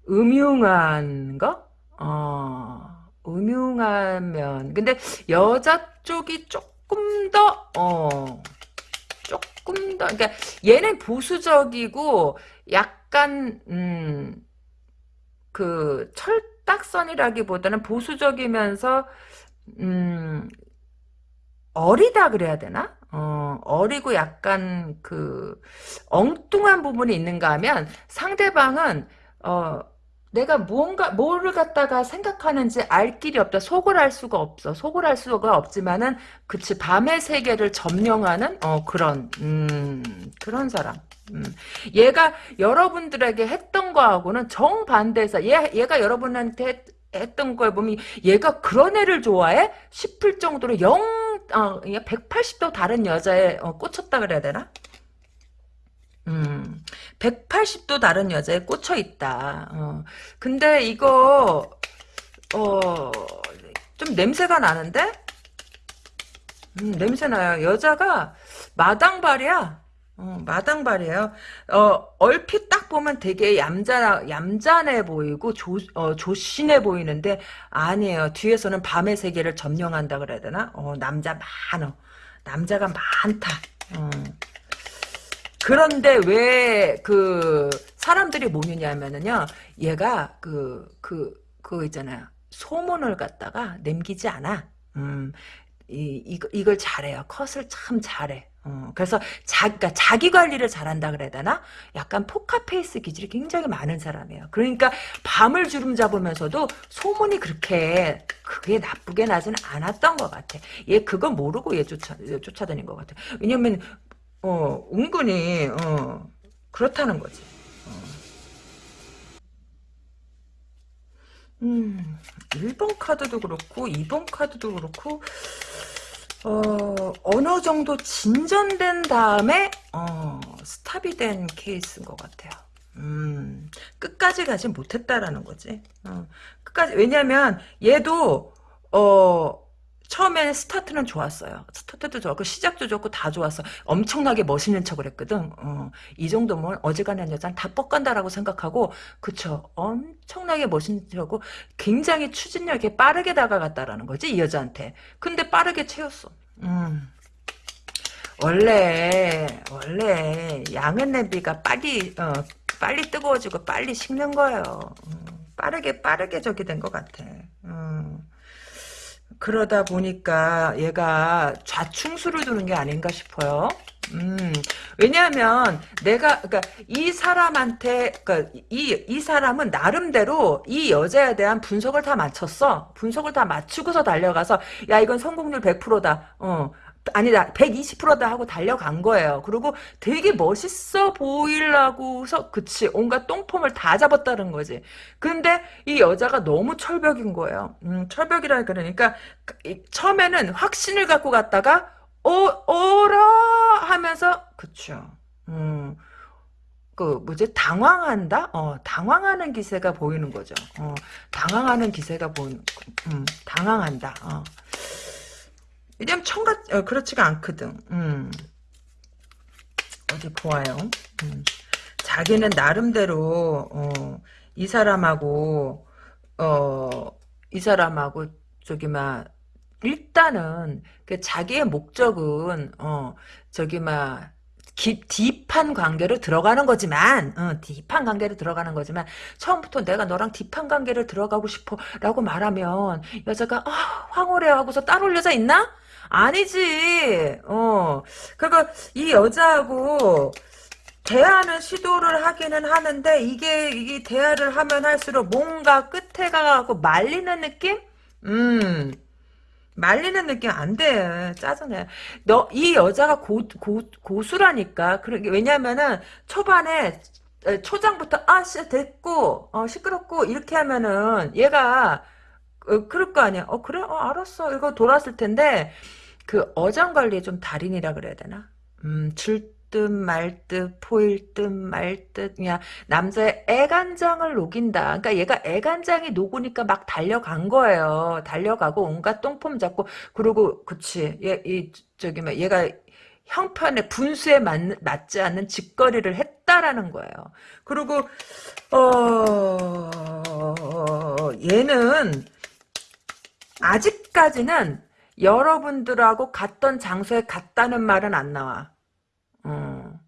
음흉한 거? 어, 음흉한 면. 근데 여자 쪽이 조금 더, 어, 조금 더, 그러니까 얘는 보수적이고 약간, 음, 그, 철딱선이라기보다는 보수적이면서, 음, 어리다 그래야 되나? 어, 어리고 약간 그 엉뚱한 부분이 있는가 하면 상대방은 어, 내가 무언가 뭐를 갖다가 생각하는지 알 길이 없다. 속을 알 수가 없어. 속을 알 수가 없지만은 그치 밤의 세계를 점령하는 어 그런 음 그런 사람. 음. 얘가 여러분들에게 했던 거하고는 정반대에서 얘 얘가 여러분한테 했, 했던 걸 보면 얘가 그런 애를 좋아해? 싶을 정도로 영 어, 180도 다른 여자에 어, 꽂혔다 그래야 되나? 음, 180도 다른 여자에 꽂혀 있다. 어. 근데 이거 어, 좀 냄새가 나는데? 음, 냄새 나요. 여자가 마당발이야. 어, 마당발이에요. 어, 얼핏 딱 보면 되게 얌자, 얌전해 보이고, 조, 어, 조신해 보이는데, 아니에요. 뒤에서는 밤의 세계를 점령한다 그래야 되나? 어, 남자 많어. 남자가 많다. 어. 그런데 왜 그 사람들이 모이냐면은요 얘가 그 그그 있잖아요 소문을 갖다가 남기지 않아 음 이, 이 이걸 잘해요 컷을 참 잘해 어, 그래서 자, 그러니까 자기 관리를 잘한다 그래야 되나? 약간 포카페이스 기질이 굉장히 많은 사람이에요. 그러니까 밤을 주름 잡으면서도 소문이 그렇게 그게 나쁘게 나지는 않았던 것 같아. 얘 그거 모르고 얘 쫓아, 얘 쫓아다닌 것 같아. 왜냐면 어, 은근히, 어, 그렇다는 거지. 어. 음, 1번 카드도 그렇고, 2번 카드도 그렇고, 어, 어느 정도 진전된 다음에, 어, 스탑이 된 케이스인 것 같아요. 음, 끝까지 가지 못했다라는 거지. 어, 끝까지, 왜냐면, 얘도, 어, 처음에는 스타트는 좋았어요. 스타트도 좋았고 시작도 좋고 다 좋았어. 엄청나게 멋있는 척을 했거든. 어, 이 정도면 어지간한 여자는 다 뻑간다라고 생각하고 그쵸. 엄청나게 멋있는 척하고 굉장히 추진력 있게 빠르게 다가갔다라는 거지 이 여자한테. 근데 빠르게 채웠어. 음. 원래 원래 양은 냄비가 빨리 어, 빨리 뜨거워지고 빨리 식는 거예요. 음, 빠르게 빠르게 저기 된 것 같아. 음. 그러다 보니까 얘가 좌충수를 두는 게 아닌가 싶어요. 음, 왜냐하면 내가 그러니까 이 사람한테 그러니까 이, 이 사람은 나름대로 이 여자에 대한 분석을 다 마쳤어. 분석을 다 맞추고서 달려가서 야 이건 성공률 100%다. 어. 아니다 120%다 하고 달려간 거예요. 그리고 되게 멋있어 보이려고서 그치 온갖 똥폼을 다 잡았다는 거지. 근데 이 여자가 너무 철벽인 거예요. 음, 철벽이라 그러니까 처음에는 확신을 갖고 갔다가 어 어라 하면서 그쵸. 음. 그 뭐지 당황한다? 어 당황하는 기세가 보이는 거죠. 어 당황하는 기세가 보이는 음 당황한다. 어. 왜냐면 청같 어, 그렇지가 않거든. 음. 어디 보아요. 음. 자기는 나름대로 어, 이 사람하고 어, 이 사람하고 저기 막 일단은 그 자기의 목적은 어 저기 막 깊, 딥한 관계로 들어가는 거지만, 어, 딥한 관계로 들어가는 거지만, 처음부터 내가 너랑 딥한 관계를 들어가고 싶어, 라고 말하면, 여자가, 아, 황홀해 하고서 따로 여자 있나? 아니지, 어. 그리고 이 여자하고, 대화는 시도를 하기는 하는데, 이게, 이게 대화를 하면 할수록 뭔가 끝에 가고 말리는 느낌? 음. 말리는 느낌 안 돼. 짜증내. 너, 이 여자가 고, 고, 고수라니까. 그러게, 왜냐면은, 초반에, 에, 초장부터, 아, 씨, 됐고, 어, 시끄럽고, 이렇게 하면은, 얘가, 어, 그럴 거 아니야. 어, 그래? 어, 알았어. 이거 돌았을 텐데, 그, 어장관리에 좀 달인이라 그래야 되나? 음, 줄 듯 말듯 포일 듯 말 듯 그냥 남자의 애간장을 녹인다. 그러니까 얘가 애간장이 녹으니까 막 달려간 거예요. 달려가고 온갖 똥폼 잡고 그리고 그치 얘 이 저기 뭐 얘가 형편의 분수에 맞, 맞지 않는 짓거리를 했다라는 거예요. 그리고 어 얘는 아직까지는 여러분들하고 갔던 장소에 갔다는 말은 안 나와. 어.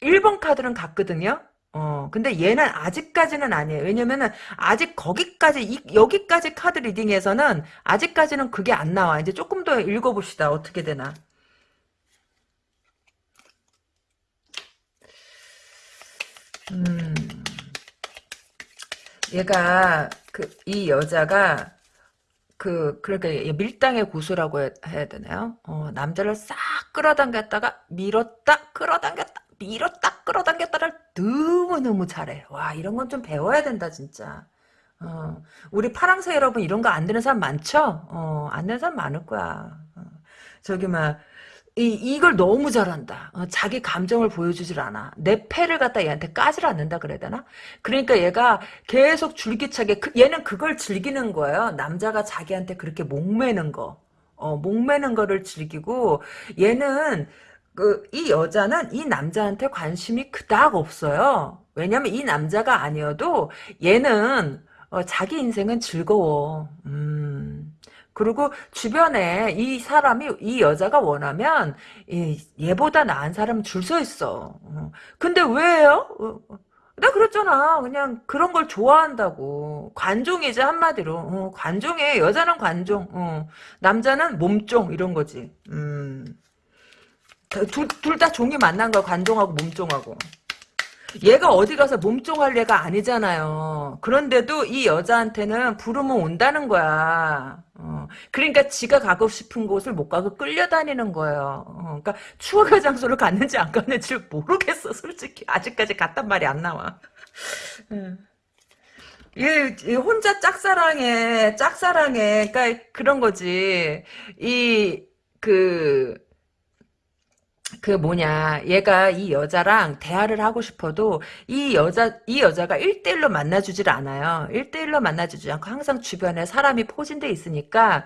1번 카드는 갔거든요. 어, 근데 얘는 아직까지는 아니에요. 왜냐면은, 아직 거기까지, 이, 여기까지 카드 리딩에서는, 아직까지는 그게 안 나와. 이제 조금 더 읽어봅시다. 어떻게 되나. 음, 얘가, 그, 이 여자가, 그, 그러니까 밀당의 고수라고 해, 야 되나요? 어, 남자를 싹 끌어당겼다가 밀었다, 끌어당겼다, 밀었다, 끌어당겼다를 너무너무 잘해. 와, 이런 건 좀 배워야 된다, 진짜. 어, 우리 파랑새 여러분 이런 거 안 되는 사람 많죠? 어, 안 되는 사람 많을 거야. 어, 저기, 막, 이, 이걸 너무 잘한다. 어, 자기 감정을 보여주질 않아. 내 패를 갖다 얘한테 까질 않는다 그래야 되나? 그러니까 얘가 계속 줄기차게, 그, 얘는 그걸 즐기는 거예요. 남자가 자기한테 그렇게 목매는 거. 어, 목매는 거를 즐기고, 얘는, 그, 이 여자는 이 남자한테 관심이 그닥 없어요. 왜냐면 이 남자가 아니어도 얘는, 어, 자기 인생은 즐거워. 음. 그리고 주변에 이 사람이 이 여자가 원하면 얘보다 나은 사람 줄 서 있어. 어. 근데 왜요? 어, 어. 나 그랬잖아. 그냥 그런 걸 좋아한다고. 관종이지 한마디로. 어, 관종에 여자는 관종. 어. 남자는 몸종 이런 거지. 음. 둘 다 종이 만난 거야. 관종하고 몸종하고. 얘가 어디 가서 몸종할 애가 아니잖아요. 그런데도 이 여자한테는 부르면 온다는 거야. 어, 그러니까 지가 가고 싶은 곳을 못 가고 끌려다니는 거예요. 어, 그러니까 추억의 장소를 갔는지 안 갔는지 모르겠어. 솔직히 아직까지 갔단 말이 안 나와. 얘, 얘 혼자 짝사랑해, 짝사랑해. 그러니까 그런 거지. 이 그. 그 뭐냐 얘가 이 여자랑 대화를 하고 싶어도 이 여자 이 여자가 1대1로 만나주질 않아요. 1대1로 만나주지 않고 항상 주변에 사람이 포진돼 있으니까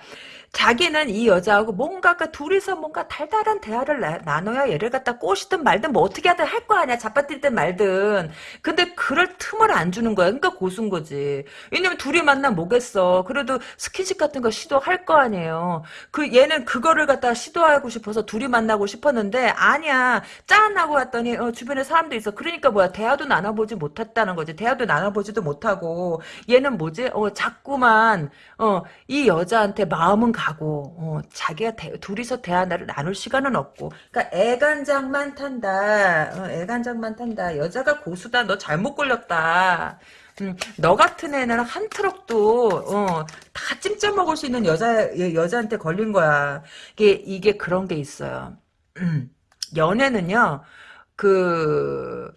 자기는 이 여자하고 뭔가 그 둘이서 뭔가 달달한 대화를 나, 눠야 얘를 갖다 꼬시든 말든 뭐 어떻게 하든 할 거 아니야. 잡아뛸든 말든. 근데 그럴 틈을 안 주는 거야. 그러니까 고순 거지. 왜냐면 둘이 만나면 뭐겠어. 그래도 스킨십 같은 거 시도할 거 아니에요. 그 얘는 그거를 갖다 시도하고 싶어서 둘이 만나고 싶었는데 아니야. 짠하고 왔더니 어, 주변에 사람도 있어. 그러니까 뭐야. 대화도 나눠보지 못했다는 거지. 대화도 나눠보지도 못하고 얘는 뭐지? 어 자꾸만 어 이 여자한테 마음은 가고 어, 자기가 대, 둘이서 대화를 나눌 시간은 없고. 그러니까 애간장만 탄다. 어, 애간장만 탄다. 여자가 고수다. 너 잘못 걸렸다. 음, 너 같은 애는 한 트럭도 어, 다 찜쪄 먹을 수 있는 여자 여자한테 걸린 거야. 이게 이게 그런 게 있어요. 음, 연애는요 그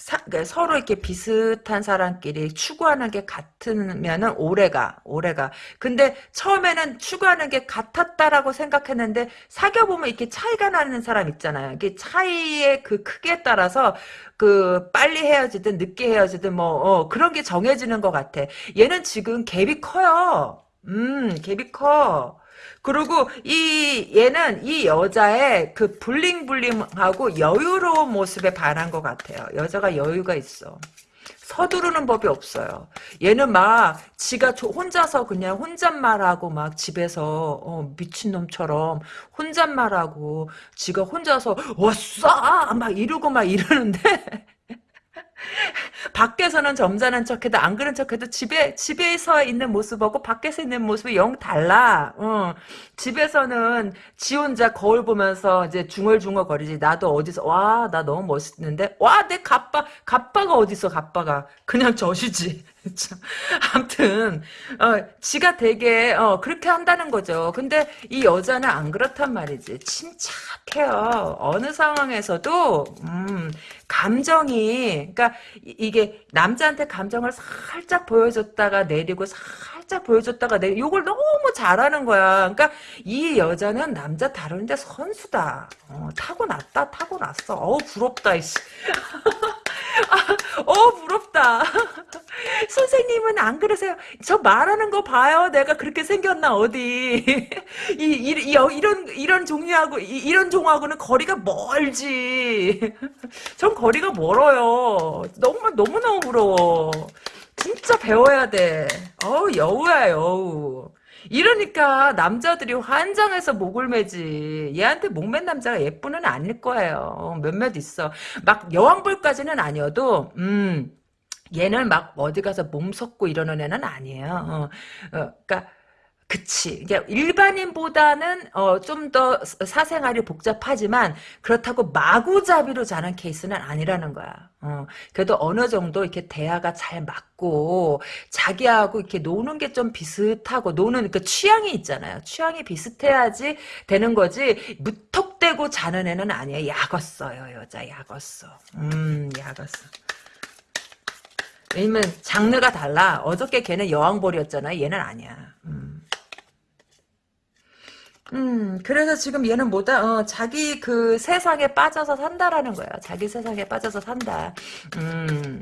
사, 그러니까 서로 이렇게 비슷한 사람끼리 추구하는 게 같으면은 오래가, 오래가. 근데 처음에는 추구하는 게 같았다라고 생각했는데 사귀어 보면 이렇게 차이가 나는 사람 있잖아요. 이게 차이의 그 크기에 따라서 그 빨리 헤어지든 늦게 헤어지든 뭐, 어, 그런 게 정해지는 것 같아. 얘는 지금 갭이 커요. 음, 갭이 커. 그리고 이 얘는 이 여자의 그 블링블링하고 여유로운 모습에 반한 것 같아요. 여자가 여유가 있어. 서두르는 법이 없어요. 얘는 막 지가 혼자서 그냥 혼잣말하고 막 집에서 어, 미친놈처럼 혼잣말하고 지가 혼자서 왔어 막 이러고 막 이러는데 밖에서는 점잖은 척해도 안 그런 척해도 집에 집에서 있는 모습하고 밖에서 있는 모습이 영 달라. 어. 집에서는 지 혼자 거울 보면서 이제 중얼중얼 거리지. 나도 어디서 와 나 너무 멋있는데 와 내 갑바 갑바가 어디서 갑바가 그냥 젖이지. 아무튼 어, 지가 되게 어, 그렇게 한다는 거죠. 근데 이 여자는 안 그렇단 말이지. 침착해요. 어느 상황에서도 음, 감정이 그러니까 이 게 남자한테 감정을 살짝 보여줬다가 내리고 살 짝 보여줬다가 내리 이걸 너무 잘하는 거야. 그러니까 이 여자는 남자 다루는데 선수다. 어, 타고났다 타고났어. 어우 부럽다 이씨. 아, 어 부럽다. 선생님은 안 그러세요? 저 말하는 거 봐요. 내가 그렇게 생겼나 어디? 이, 이, 이 이런 이런 종류하고 이, 런 종하고는 거리가 멀지. 전 거리가 멀어요. 너무 너무 너무 부러워. 진짜 배워야 돼. 어우 여우야 여우. 이러니까 남자들이 환장해서 목을 매지. 얘한테 목맨 남자가 예쁜은 아닐 거예요. 몇몇 있어. 막 여왕벌까지는 아니어도 음 얘는 막 어디 가서 몸 섞고 이러는 애는 아니에요. 어, 어, 그러니까 그치. 일반인보다는 어, 좀 더 사생활이 복잡하지만 그렇다고 마구잡이로 자는 케이스는 아니라는 거야. 어, 그래도 어느 정도 이렇게 대화가 잘 맞고 자기하고 이렇게 노는 게 좀 비슷하고 노는 그 취향이 있잖아요. 취향이 비슷해야지 되는 거지. 무턱대고 자는 애는 아니에요. 약었어요, 여자 약었어. 음, 약었어. 왜냐면 장르가 달라. 어저께 걔는 여왕벌이었잖아. 얘는 아니야. 음. 음, 그래서 지금 얘는 뭐다, 어, 자기 그 세상에 빠져서 산다라는 거야. 자기 세상에 빠져서 산다. 음,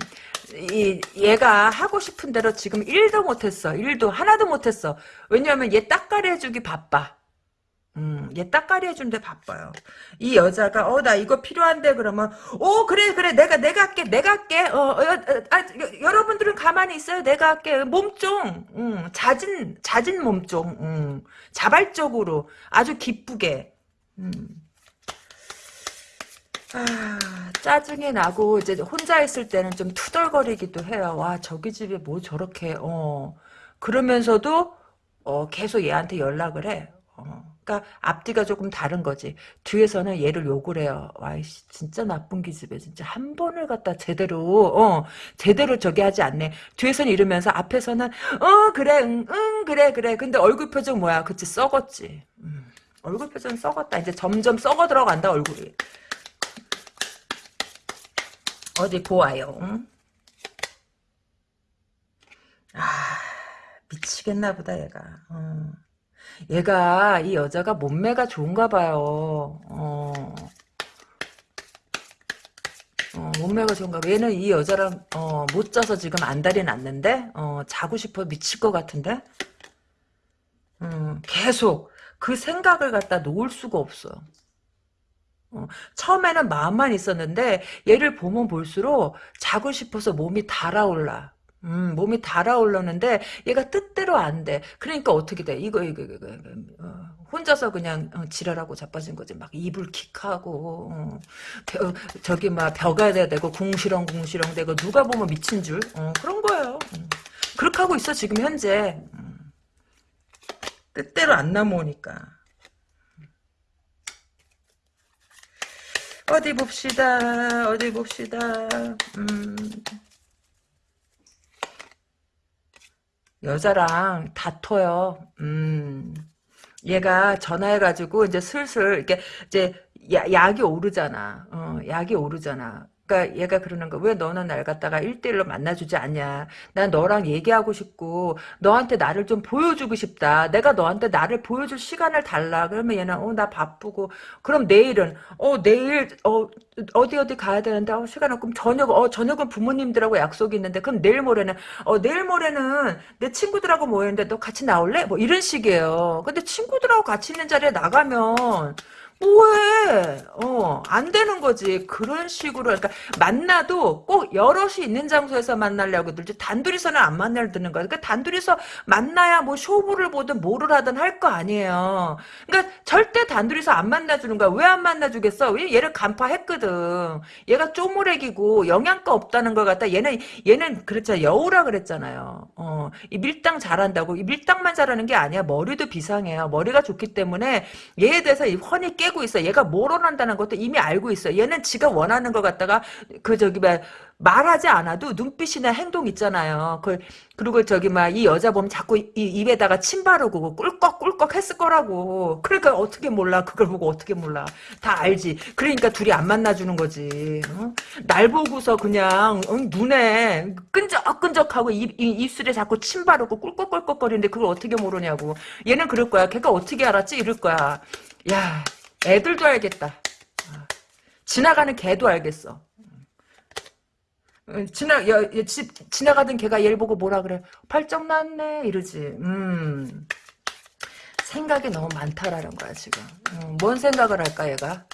이, 얘가 하고 싶은 대로 지금 1도 못했어. 1도, 하나도 못했어. 왜냐면 얘 해주기 바빠. 음, 얘 딱가리 해주는데 바빠요. 이 여자가, 어, 나 이거 필요한데, 그러면, 오, 그래, 그래, 내가, 내가 할게, 내가 할게, 어, 어, 어 아, 여 러분들은 가만히 있어요. 내가 할게. 몸종, 음, 잦은, 잦은 몸종, 음, 자발적으로, 아주 기쁘게, 음. 아, 짜증이 나고, 이제 혼자 있을 때는 좀 투덜거리기도 해요. 와, 저기 집에 뭐 저렇게, 어, 그러면서도, 어, 계속 얘한테 연락을 해. 어. 그러니까 앞뒤가 조금 다른 거지. 뒤에서는 얘를 욕을 해요. 와이씨 진짜 나쁜 기집애 진짜 한 번을 갖다 제대로 어 제대로 저기 하지 않네. 뒤에서는 이러면서 앞에서는 어 그래 응, 응 그래 그래. 근데 얼굴 표정 뭐야? 그치 썩었지. 음, 얼굴 표정 썩었다. 이제 점점 썩어 들어간다 얼굴이. 어디 보아요. 응? 아 미치겠나 보다 얘가. 어. 얘가 이 여자가 몸매가 좋은가 봐요. 어. 어, 몸매가 좋은가 봐. 얘는 이 여자랑 어, 못 자서 지금 안달이 났는데 어, 자고 싶어 미칠 것 같은데 음, 계속 그 생각을 갖다 놓을 수가 없어. 어, 처음에는 마음만 있었는데 얘를 보면 볼수록 자고 싶어서 몸이 달아올라. 음, 몸이 달아올랐는데 얘가 뜻대로 안 돼. 그러니까 어떻게 돼? 이거 이거 이거, 이거 어, 혼자서 그냥 어, 지랄하고 자빠진 거지. 막 이불 킥하고 어, 벼, 저기 막 벼가 돼야 되고 궁시렁 궁시렁 되고 누가 보면 미친 줄 어, 그런 거예요. 음. 그렇게 하고 있어 지금 현재. 음. 뜻대로 안 넘어오니까. 어디 봅시다. 어디 봅시다. 음. 여자랑 다퉈요. 음. 얘가 전화해가지고 이제 슬슬 이렇게 이제 야, 약이 오르잖아. 어, 약이 오르잖아. 그러니까 얘가 그러는 거왜 너는 날 갖다가 1대1로 만나주지 않냐? 난 너랑 얘기하고 싶고 너한테 나를 좀 보여주고 싶다. 내가 너한테 나를 보여줄 시간을 달라. 그러면 얘는 어 나 바쁘고. 그럼 내일은 어 내일 어 어디 어디 가야 되는데? 어 시간 없고 저녁 어 저녁은 부모님들하고 약속이 있는데. 그럼 내일 모레는 어 내일 모레는 내 친구들하고 모였는데 너 같이 나올래? 뭐 이런 식이에요. 근데 친구들하고 같이 있는 자리에 나가면 뭐해? 어, 안 되는 거지. 그런 식으로, 그러니까, 만나도 꼭 여럿이 있는 장소에서 만나려고 들지, 단둘이서는 안 만나려 드는 거야. 그러니까, 단둘이서 만나야 뭐 쇼부를 보든 뭐를 하든 할 거 아니에요. 그러니까, 절대 단둘이서 안 만나주는 거야. 왜 안 만나주겠어? 왜 얘를 간파했거든. 얘가 쪼무레기고, 영양가 없다는 걸 갖다, 얘는, 얘는, 그랬잖아. 여우라 그랬잖아요. 어, 이 밀당 잘한다고. 이 밀당만 잘하는 게 아니야. 머리도 비상해요. 머리가 좋기 때문에, 얘에 대해서 훤히 깨 깨고 있어. 얘가 뭘 원한다는 것도 이미 알고 있어. 얘는 지가 원하는 것 갖다가 그 저기 뭐 말하지 않아도 눈빛이나 행동 있잖아요. 그 그리고 저기 막 이 여자 보면 자꾸 이 입에다가 침 바르고 꿀꺽꿀꺽 했을 거라고. 그러니까 어떻게 몰라? 그걸 보고 어떻게 몰라? 다 알지. 그러니까 둘이 안 만나주는 거지. 어? 날 보고서 그냥 어? 눈에 끈적끈적하고 입, 입술에 자꾸 침 바르고 꿀꺽꿀꺽거리는데 그걸 어떻게 모르냐고. 얘는 그럴 거야. 걔가 어떻게 알았지? 이럴 거야. 야 애들도 알겠다. 어. 지나가는 개도 알겠어. 어, 지나 여, 여, 지, 지나가던 개가 얘를 보고 뭐라 그래? 팔쩍 났네 이러지. 음. 생각이 너무 많다라는 거야 지금. 어, 뭔 생각을 할까 얘가?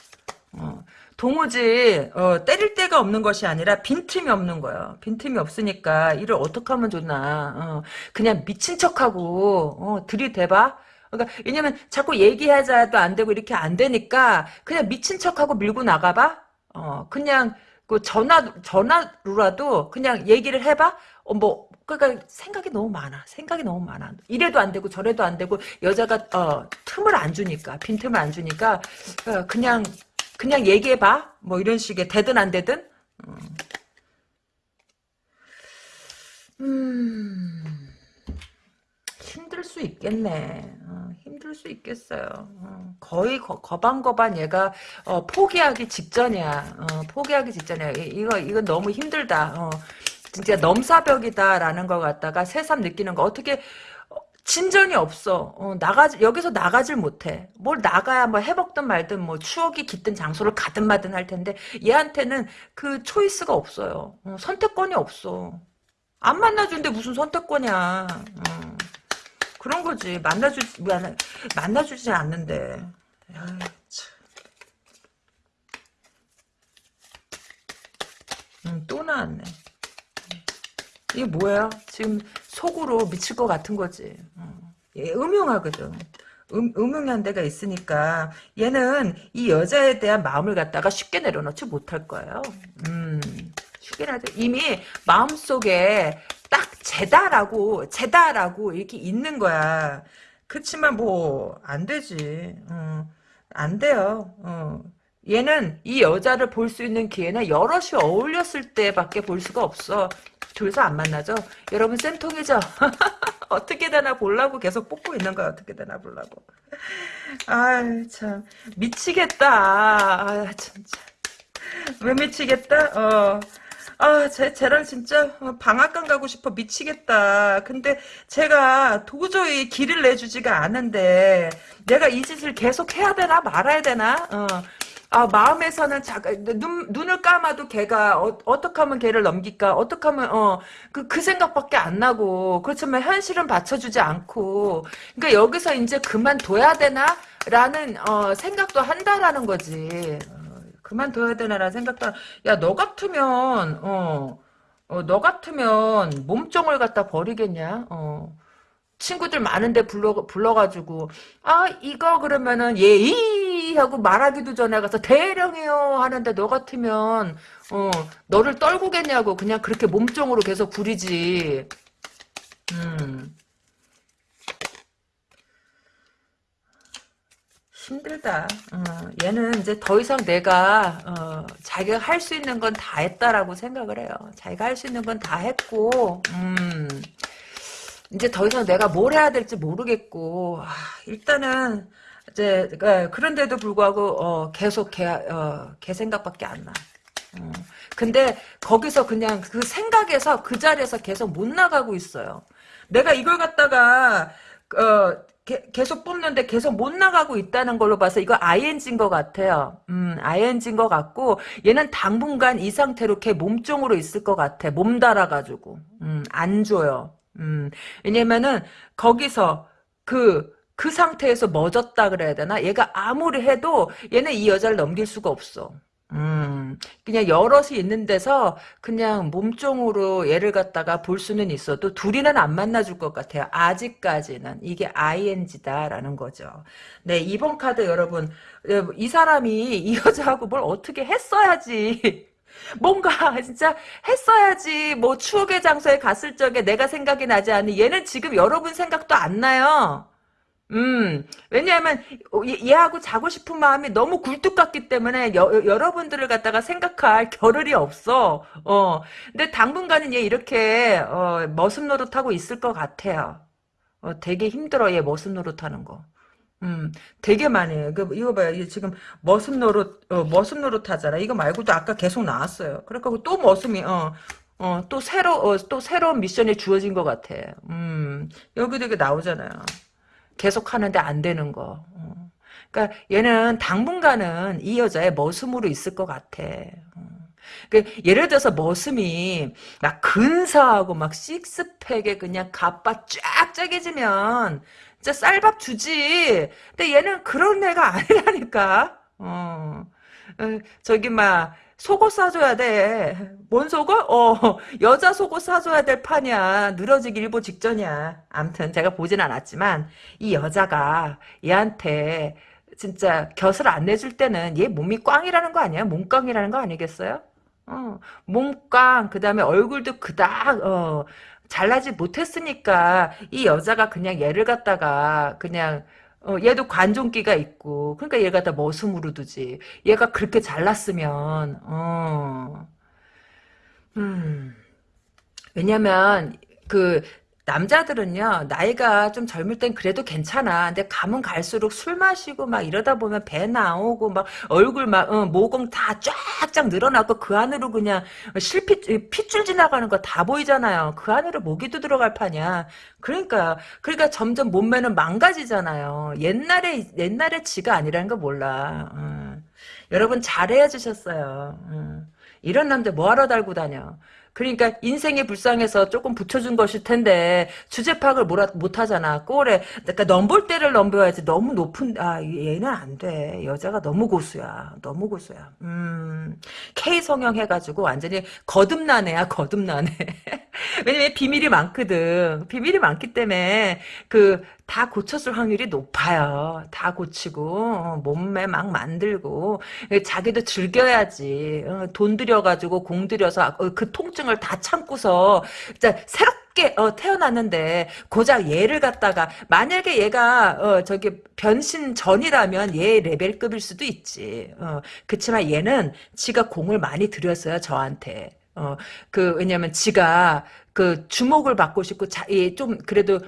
어, 도무지 어, 때릴 데가 없는 것이 아니라 빈틈이 없는 거예요. 빈틈이 없으니까 이를 어떻게 하면 좋나. 어, 그냥 미친 척하고 어, 들이대봐. 그러니까 왜냐면 자꾸 얘기하자도 안 되고 이렇게 안 되니까 그냥 미친 척하고 밀고 나가봐. 어 그냥 그 전화 전화로라도 그냥 얘기를 해봐. 어 뭐 그러니까 생각이 너무 많아. 생각이 너무 많아. 이래도 안 되고 저래도 안 되고 여자가 어 틈을 안 주니까 빈 틈을 안 주니까 어, 그냥 그냥 얘기해 봐. 뭐 이런 식의 되든 안 되든. 어. 음. 힘들 수 있겠네. 어, 힘들 수 있겠어요. 어, 거의 거, 거반거반 얘가 어, 포기하기 직전이야. 어, 포기하기 직전이야. 이거 이건 너무 힘들다. 어, 진짜 넘사벽이다라는 걸 갖다가 새삼 느끼는 거 어떻게 어, 진전이 없어. 어, 나가 여기서 나가질 못해. 뭘 나가야 뭐 해먹든 말든 뭐 추억이 깃든 장소를 가든 마든 할 텐데 얘한테는 그 초이스가 없어요. 어, 선택권이 없어. 안 만나준데 무슨 선택권이야. 어. 그런 거지. 만나주지, 만나, 만나주지 않는데. 아이, 음, 또 나왔네. 이게 뭐야? 지금 속으로 미칠 것 같은 거지. 어. 얘 음흉하거든. 음, 음흉한 데가 있으니까 얘는 이 여자에 대한 마음을 갖다가 쉽게 내려놓지 못할 거예요. 음, 이미 마음속에 딱 제다라고 제다라고 이렇게 있는 거야. 그렇지만 뭐 안 되지. 어, 안 돼요. 어. 얘는 이 여자를 볼 수 있는 기회는 여럿이 어울렸을 때밖에 볼 수가 없어. 둘이서 안 만나죠? 여러분 쌤통이죠? 어떻게 되나 보려고 계속 뽑고 있는 거야. 어떻게 되나 보려고. 아유 참 미치겠다. 아 진짜. 왜 미치겠다? 어. 아, 쟤, 쟤랑 진짜 어, 방앗간 가고 싶어 미치겠다. 근데 제가 도저히 길을 내주지가 않은데 내가 이 짓을 계속 해야 되나 말아야 되나? 어. 아, 마음에서는 자, 눈, 눈을 감아도 걔가 어, 떻게 하면 걔를 넘길까? 어떻게 하면 어, 그, 그 생각밖에 안 나고 그렇지만 현실은 받쳐주지 않고 그러니까 여기서 이제 그만둬야 되나? 라는 어, 생각도 한다라는 거지. 그만둬야 되나라는 생각도 야 너 같으면 어, 어, 너 같으면 몸종을 갖다 버리겠냐? 어. 친구들 많은데 불러 불러가지고 아 이거 그러면은 예이 하고 말하기도 전에 가서 대령이요 하는데 너 같으면 어 너를 떨구겠냐고 그냥 그렇게 몸종으로 계속 부리지. 음 힘들다. 어, 얘는 이제 더 이상 내가 어, 자기가 할 수 있는 건 다 했다라고 생각을 해요. 자기가 할 수 있는 건 다 했고 음, 이제 더 이상 내가 뭘 해야 될지 모르겠고 아, 일단은 이제 그, 그런데도 불구하고 어, 계속 걔, 어, 걔 생각밖에 안 나. 어, 근데 거기서 그냥 그 생각에서 그 자리에서 계속 못 나가고 있어요. 내가 이걸 갖다가 어, 게, 계속 뽑는데 계속 못 나가고 있다는 걸로 봐서 이거 ING인 것 같아요. 음, ING인 것 같고 얘는 당분간 이 상태로 걔 몸종으로 있을 것 같아. 몸 달아가지고. 음, 안 줘요. 음, 왜냐면은 거기서 그그 상태에서 멎었다 그래야 되나? 얘가 아무리 해도 얘는 이 여자를 넘길 수가 없어. 음, 그냥 여럿이 있는 데서 그냥 몸종으로 얘를 갖다가 볼 수는 있어도 둘이는 안 만나줄 것 같아요. 아직까지는. 이게 ING다라는 거죠. 네, 이번 카드 여러분, 이 사람이 이 여자하고 뭘 어떻게 했어야지. 뭔가 진짜 했어야지 뭐 추억의 장소에 갔을 적에 내가 생각이 나지 않니 얘는 지금 여러분 생각도 안 나요. 음, 왜냐하면 얘하고 자고 싶은 마음이 너무 굴뚝 같기 때문에 여, 여러분들을 갖다가 생각할 겨를이 없어. 어, 근데 당분간은 얘 이렇게 어, 머슴 노릇하고 있을 것 같아요. 어, 되게 힘들어 얘 머슴 노릇하는 거. 음, 되게 많이 해요. 그, 이거 봐요. 이게 지금 머슴 노릇, 어, 머슴 노릇 하잖아. 이거 말고도 아까 계속 나왔어요. 그러니까 또 머슴이, 어, 어, 또 새로, 어, 또 새로운 미션이 주어진 것 같아. 음, 여기도 이게 나오잖아요. 계속 하는데 안 되는 거. 어. 그러니까 얘는 당분간은 이 여자의 머슴으로 있을 것 같아. 어. 그 예를 들어서 머슴이 막 근사하고 막 식스팩에 그냥 가빠 쫙 짜게지면 진짜 쌀밥 주지. 근데 얘는 그런 애가 아니라니까. 어. 어 저기 막 속옷 사줘야 돼. 뭔 속옷? 어, 여자 속옷 사줘야 될 판이야. 늘어지기 일보 직전이야. 암튼 제가 보진 않았지만 이 여자가 얘한테 진짜 곁을 안 내줄 때는 얘 몸이 꽝이라는 거 아니야? 몸꽝이라는 거 아니겠어요? 어, 몸꽝 그 다음에 얼굴도 그닥 어, 잘나지 못했으니까 이 여자가 그냥 얘를 갖다가 그냥 어, 얘도 관종기가 있고, 그러니까 얘가 다 머슴으로 두지. 얘가 그렇게 잘났으면, 어, 음, 왜냐면, 그, 남자들은요, 나이가 좀 젊을 땐 그래도 괜찮아. 근데 가면 갈수록 술 마시고 막 이러다 보면 배 나오고 막 얼굴 막, 어, 모공 다 쫙쫙 늘어나고 그 안으로 그냥 실핏, 핏줄 지나가는 거 다 보이잖아요. 그 안으로 모기도 들어갈 판이야. 그러니까, 그러니까 점점 몸매는 망가지잖아요. 옛날에, 옛날에 지가 아니라는 거 몰라. 어. 여러분 잘해 주셨어요. 어. 이런 남자 뭐하러 달고 다녀. 그러니까 인생이 불쌍해서 조금 붙여준 것일 텐데 주제 파악을 못 하잖아. 꼴에 그러니까 넘볼 때를 넘겨야지 너무 높은 아 얘는 안 돼. 여자가 너무 고수야. 너무 고수야. 음 K 성형 해가지고 완전히 거듭난 애야 거듭난 애. 왜냐면 비밀이 많거든. 비밀이 많기 때문에 그다 고쳤을 확률이 높아요. 다 고치고 어, 몸매 막 만들고 자기도 즐겨야지. 어, 돈 들여가지고 공 들여서 어, 그 통증을 다 참고서 새롭게 태어났는데 고작 얘를 갖다가 만약에 얘가 어, 저기 변신 전이라면 얘 레벨급일 수도 있지. 어, 그렇지만 얘는 지가 공을 많이 들였어요 저한테. 어, 그, 왜냐면 지가 그 주목을 받고 싶고, 자, 좀, 그래도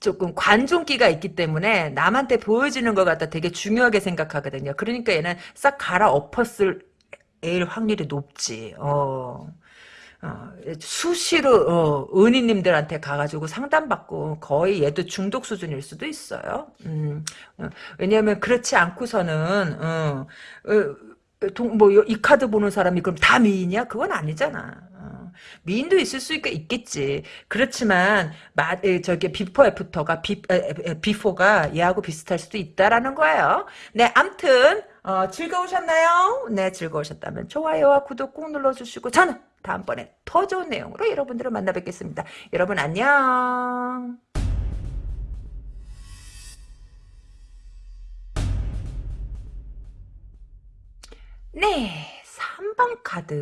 조금 관종기가 있기 때문에 남한테 보여지는 것 같다 되게 중요하게 생각하거든요. 그러니까 얘는 싹 갈아 엎었을 일 확률이 높지. 어. 어, 수시로 어, 은희님들한테 가가지고 상담받고 거의 얘도 중독 수준일 수도 있어요. 음, 어, 왜냐하면 그렇지 않고서는 어, 어 뭐이 카드 보는 사람이 그럼 다 미인이야? 그건 아니잖아. 미인도 있을 수 있겠지. 그렇지만 마, 저기 비포 애프터가 비, 에, before가 얘하고 비슷할 수도 있다라는 거예요. 네, 암튼 어, 즐거우셨나요? 네, 즐거우셨다면 좋아요와 구독 꼭 눌러주시고 저는 다음번에 더 좋은 내용으로 여러분들을 만나 뵙겠습니다. 여러분 안녕. 네. 3번 카드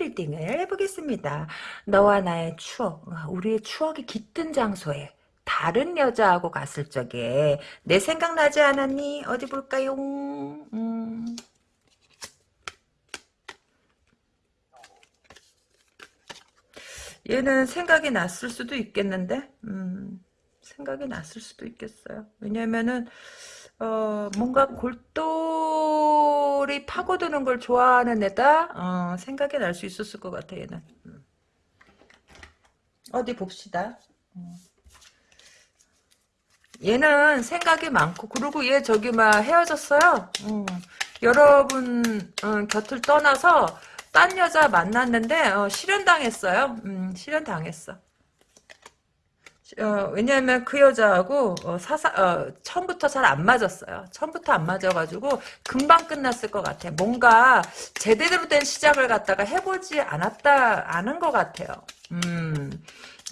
리딩을 해보겠습니다. 너와 나의 추억, 우리의 추억이 깃든 장소에 다른 여자하고 갔을 적에 내 생각나지 않았니? 어디 볼까요? 음. 얘는 생각이 났을 수도 있겠는데 음, 생각이 났을 수도 있겠어요. 왜냐면은 어, 뭔가 골똘 히 파고드는 걸 좋아하는 애다? 어, 생각이 날 수 있었을 것 같아, 얘는. 음. 어디 봅시다. 음. 얘는 생각이 많고, 그리고 얘 저기 막 헤어졌어요. 음. 여러분 어, 곁을 떠나서 딴 여자 만났는데 어, 실현당했어요. 음, 실현당했어. 어, 왜냐하면 그 여자하고 어, 사사 어, 처음부터 잘 안 맞았어요. 처음부터 안 맞아가지고 금방 끝났을 것 같아. 뭔가 제대로 된 시작을 갖다가 해보지 않았다 않은 것 같아요. 음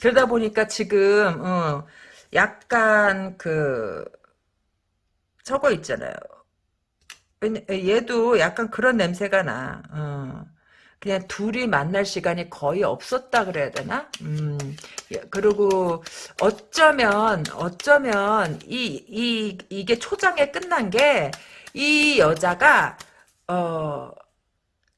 그러다 보니까 지금 어, 약간 그 저거 있잖아요. 얘도 약간 그런 냄새가 나. 어. 그냥 둘이 만날 시간이 거의 없었다 그래야 되나? 음, 예, 그리고 어쩌면, 어쩌면, 이, 이, 이게 초장에 끝난 게, 이 여자가, 어,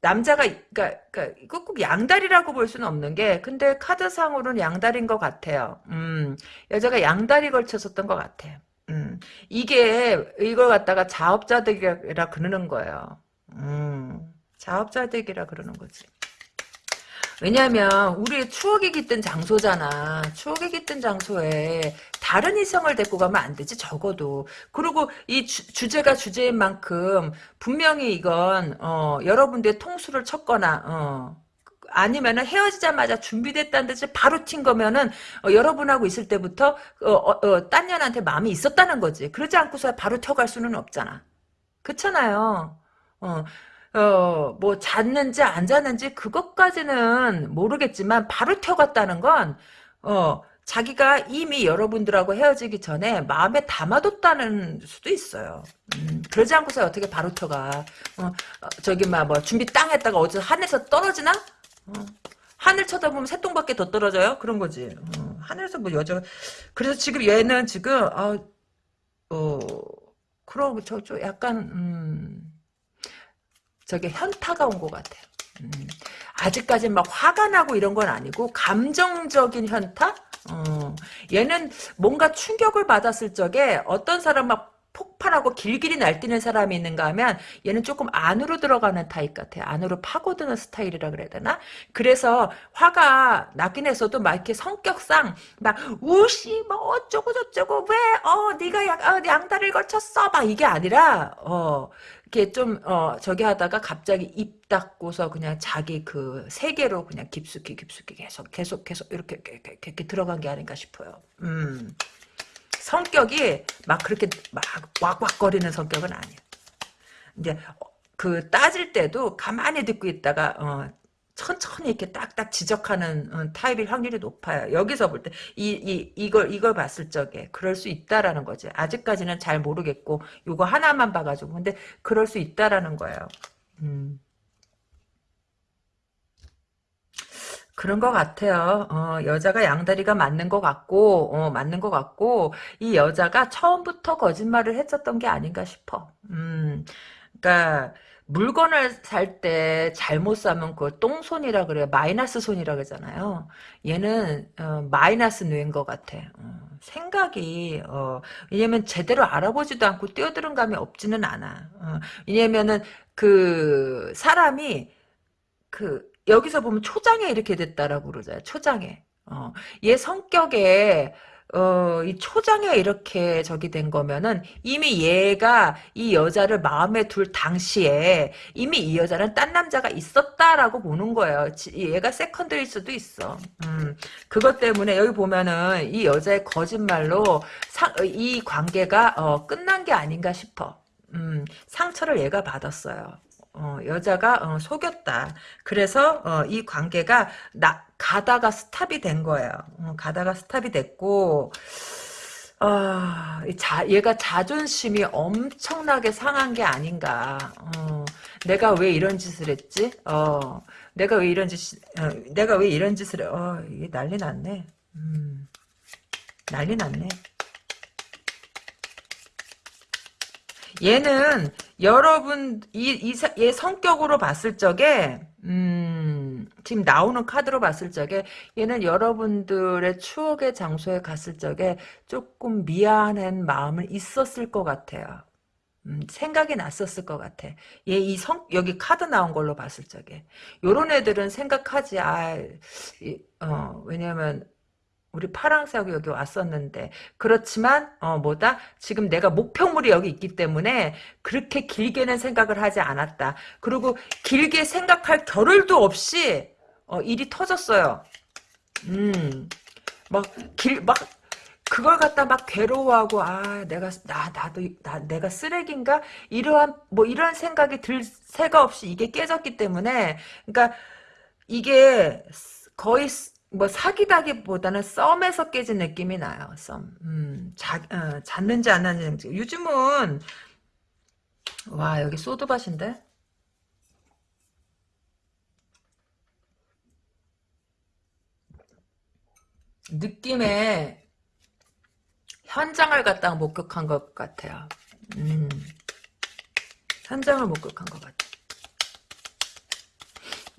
남자가, 그니까, 그니까, 이거 꼭 양다리라고 볼 수는 없는 게, 근데 카드상으로는 양다리인 것 같아요. 음, 여자가 양다리 걸쳤었던 것 같아요. 음, 이게, 이걸 갖다가 자업자득이라 그러는 거예요. 음. 자업자득이라 그러는 거지. 왜냐면 우리의 추억이 깃든 장소잖아. 추억이 깃든 장소에 다른 이성을 데리고 가면 안 되지 적어도. 그리고 이 주, 제가 주제인 만큼 분명히 이건 어, 여러분들의 통수를 쳤거나 어, 아니면은 헤어지자마자 준비됐다는 듯이 바로 튄 거면은 어, 여러분하고 있을 때부터 어, 어, 딴 년한테 마음이 있었다는 거지. 그러지 않고서 바로 튀어갈 수는 없잖아. 그렇잖아요. 어, 어, 뭐, 잤는지 안 잤는지 그것까지는 모르겠지만, 바로 튀어갔다는 건, 어, 자기가 이미 여러분들하고 헤어지기 전에 마음에 담아뒀다는 수도 있어요. 음, 그러지 않고서 어떻게 바로 튀어가. 어, 어, 저기, 막, 뭐, 준비 땅 했다가 어디서 하늘에서 떨어지나? 어, 하늘 쳐다보면 새똥밖에 더 떨어져요? 그런 거지. 어, 하늘에서 뭐 여자, 그래서 지금 얘는 지금, 아, 어, 그럼, 저, 저, 약간, 음, 저게 현타가 온 것 같아요. 음, 아직까지 막 화가 나고 이런 건 아니고 감정적인 현타? 어, 얘는 뭔가 충격을 받았을 적에 어떤 사람 막 폭발하고 길길이 날뛰는 사람이 있는가 하면 얘는 조금 안으로 들어가는 타입 같아요. 안으로 파고드는 스타일이라 그래야 되나? 그래서 화가 나긴 했어도 막 이렇게 성격상 막 우시 뭐 어쩌고 저쩌고 왜 어 네가 양, 어, 양다리를 걸쳤어 막 이게 아니라 어 이렇게 좀, 어, 저기 하다가 갑자기 입 닫고서 그냥 자기 그 세계로 그냥 깊숙이 깊숙이 계속, 계속, 계속 이렇게, 이렇게, 이렇게 들어간 게 아닌가 싶어요. 음. 성격이 막 그렇게 막 왁왁거리는 성격은 아니에요. 이제, 그 따질 때도 가만히 듣고 있다가, 어, 천천히 이렇게 딱딱 지적하는 어, 타입일 확률이 높아요. 여기서 볼 때 이 이 이 걸 이걸 봤을 적에 그럴 수 있다라는 거지. 아직까지는 잘 모르겠고 요거 하나만 봐가지고 근데 그럴 수 있다라는 거예요. 음. 그런 것 같아요. 어, 여자가 양다리가 맞는 것 같고, 어, 맞는 것 같고, 이 여자가 처음부터 거짓말을 했었던 게 아닌가 싶어. 음, 그니까, 물건을 살 때 잘못 사면 그걸 똥손이라 그래요. 마이너스 손이라 그러잖아요. 얘는 어, 마이너스 뇌인 것 같아. 어, 생각이 어, 왜냐면 제대로 알아보지도 않고 뛰어드는 감이 없지는 않아. 어, 왜냐면은 그 사람이 그 여기서 보면 초장에 이렇게 됐다라고 그러잖아요. 초장에. 어, 얘 성격에 어, 이 초장에 이렇게 저기 된 거면은 이미 얘가 이 여자를 마음에 둘 당시에 이미 이 여자는 딴 남자가 있었다라고 보는 거예요. 얘가 세컨드일 수도 있어. 음, 그것 때문에 여기 보면은 이 여자의 거짓말로 상, 이 관계가 어, 끝난 게 아닌가 싶어. 음, 상처를 얘가 받았어요. 어, 여자가 어, 속였다. 그래서 어, 이 관계가 나, 가다가 스탑이 된 거예요. 어, 가다가 스탑이 됐고 아, 자, 얘가 자존심이 엄청나게 상한 게 아닌가. 어, 내가 왜 이런 짓을 했지? 어, 내가 왜 이런 짓, 어, 내가 왜 이런 짓을 해? 어, 이게 난리 났네. 음, 난리 났네. 얘는 여러분 이얘 성격으로 봤을 적에 음, 지금 나오는 카드로 봤을 적에 얘는 여러분들의 추억의 장소에 갔을 적에 조금 미안한 마음은 있었을 것 같아요. 음, 생각이 났었을 것 같아. 얘 이 성, 여기 카드 나온 걸로 봤을 적에. 요런 애들은 생각하지, 아, 이, 어, 왜냐면, 우리 파랑새하고 여기 왔었는데. 그렇지만 어 뭐다? 지금 내가 목표물이 여기 있기 때문에 그렇게 길게는 생각을 하지 않았다. 그리고 길게 생각할 겨를도 없이 어 일이 터졌어요. 음막 길막 그걸 갖다 막 괴로워하고 아 내가 나 나도 나 내가 쓰레기인가? 이러한 뭐 이런 생각이 들 새가 없이 이게 깨졌기 때문에. 그러니까 이게 거의 뭐 사기다기보다는 썸에서 깨진 느낌이 나요. 썸. 음, 자, 어, 잤는지 안 잤는지. 요즘은 와 여기 소드밭인데 느낌에 현장을 갖다가 목격한 것 같아요. 음, 현장을 목격한 것 같아.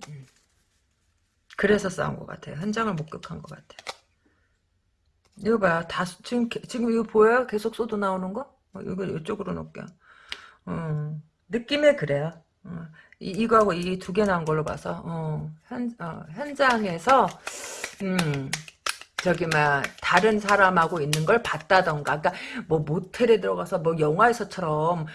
음, 그래서 싸운 것 같아요. 현장을 목격한 것 같아요. 이거 봐, 다 지금 지금 이거 보여요? 계속 쏘도 나오는 거? 어, 이거 이쪽으로 놓을게요. 음, 느낌에 그래요. 어, 이, 이거하고 이 두 개 나온 걸로 봐서 어, 현, 어, 현장에서 음, 저기 막 다른 사람하고 있는 걸 봤다던가 그러니까 뭐 모텔에 들어가서 뭐 영화에서처럼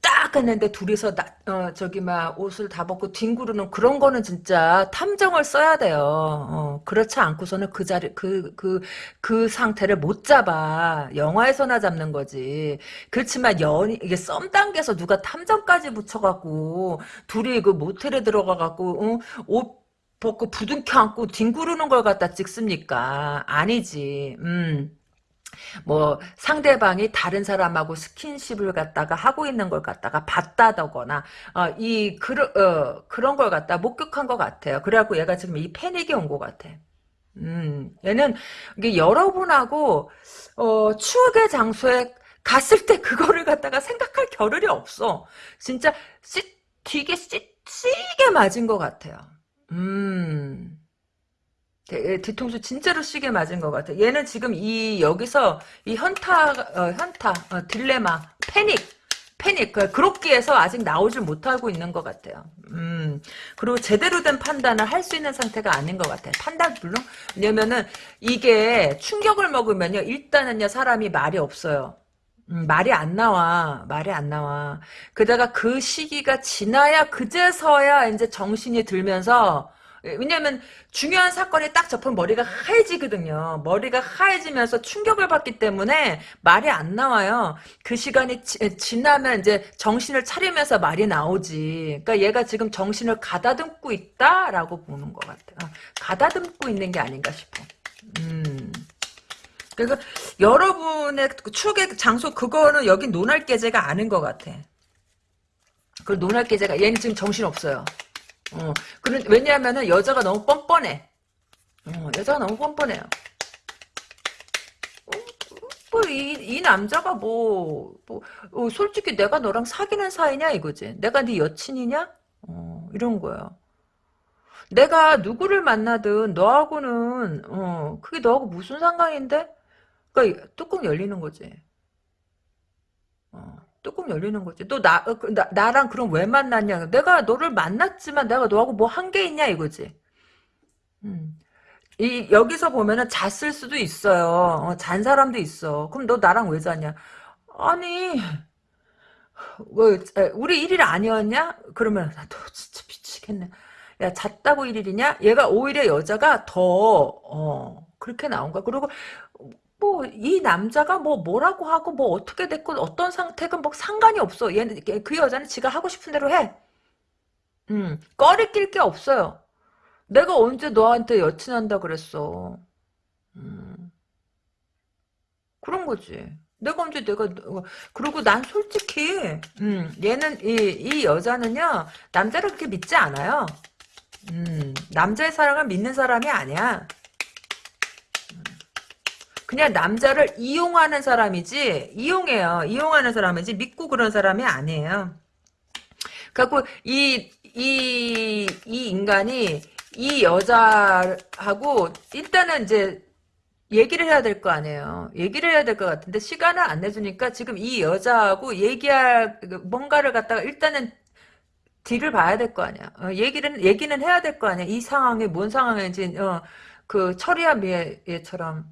딱 했는데 둘이서 나, 어, 저기 막 옷을 다 벗고 뒹구르는 그런 거는 진짜 탐정을 써야 돼요. 어, 그렇지 않고서는 그 자리 그그그 상태를 못 잡아. 영화에서나 잡는 거지. 그렇지만 연 이게 썸 단계에서 누가 탐정까지 붙여갖고 둘이 그 모텔에 들어가갖고 어, 옷 벗고 부둥켜 안고 뒹구르는 걸 갖다 찍습니까? 아니지. 음. 뭐 상대방이 다른 사람하고 스킨십을 갖다가 하고 있는 걸 갖다가 봤다더거나 어, 이 그런 어, 그런 걸 갖다 목격한 것 같아요. 그래갖고 얘가 지금 이 패닉이 온 것 같아. 음, 얘는 이게 여러분하고 어, 추억의 장소에 갔을 때 그거를 갖다가 생각할 겨를이 없어. 진짜 씨, 되게 씨, 씨게 맞은 것 같아요. 음. 대, 뒤통수 진짜로 시게 맞은 것 같아. 얘는 지금 이 여기서 이 현타, 어, 현타, 어, 딜레마, 패닉, 패닉, 그, 그렇게해서 아직 나오질 못하고 있는 것 같아요. 음, 그리고 제대로 된 판단을 할 수 있는 상태가 아닌 것 같아 요. 판단 물론 왜냐면은 이게 충격을 먹으면요, 일단은요 사람이 말이 없어요. 음, 말이 안 나와. 말이 안 나와. 그다가 그 시기가 지나야 그제서야 이제 정신이 들면서 왜냐면 중요한 사건이 딱 접하면 머리가 하얘지거든요. 머리가 하얘지면서 충격을 받기 때문에 말이 안 나와요. 그 시간이 지, 나면 이제 정신을 차리면서 말이 나오지. 그러니까 얘가 지금 정신을 가다듬고 있다라고 보는 것 같아요. 가다듬고 있는 게 아닌가 싶어. 음. 그래서 여러분의 추억의 장소 그거는 여기 논할 계제가 아닌 것 같아. 그 논할 계제가 얘는 지금 정신 없어요. 어, 그런 왜냐하면은 여자가 너무 뻔뻔해. 어, 여자가 너무 뻔뻔해요. 어, 뭐, 이, 이 남자가 뭐, 뭐 어, 솔직히 내가 너랑 사귀는 사이냐 이거지. 내가 네 여친이냐? 어, 이런 거야. 내가 누구를 만나든 너하고는 어 그게 너하고 무슨 상관인데? 그러니까 뚜껑 열리는 거지. 어, 뚜껑 열리는 거지. 너 나, 어, 그, 나, 나랑 그럼 왜 만났냐? 내가 너를 만났지만 내가 너하고 뭐 한 게 있냐 이거지. 음. 이, 여기서 보면은 잤을 수도 있어요. 어, 잔 사람도 있어. 그럼 너 나랑 왜 자냐? 아니, 뭐, 우리 1일 아니었냐? 그러면, 나너 진짜 미치겠네. 야, 잤다고 1일이냐? 얘가 오히려 여자가 더, 어, 그렇게 나온 거야. 그리고 뭐, 이 남자가 뭐, 뭐라고 하고, 뭐, 어떻게 됐고, 어떤 상태건 뭐, 상관이 없어. 얘는, 그 여자는 지가 하고 싶은 대로 해. 음, 꺼리 낄 게 없어요. 내가 언제 너한테 여친한다 그랬어. 음, 그런 거지. 내가 언제 내가, 그리고 난 솔직히, 음, 얘는, 이, 이 여자는요, 남자를 그렇게 믿지 않아요. 음, 남자의 사랑을 믿는 사람이 아니야. 그냥 남자를 이용하는 사람이지 이용해요. 이용하는 사람이지 믿고 그런 사람이 아니에요. 그래갖고 이, 이, 이 인간이 이 여자하고 일단은 이제 얘기를 해야 될 거 아니에요. 얘기를 해야 될 것 같은데 시간을 안 내주니까 지금 이 여자하고 얘기할 뭔가를 갖다가 일단은 뒤를 봐야 될 거 아니야. 어, 얘기는 얘기는 해야 될 거 아니야. 이 상황이 뭔 상황인지 어, 그 철이야 미애처럼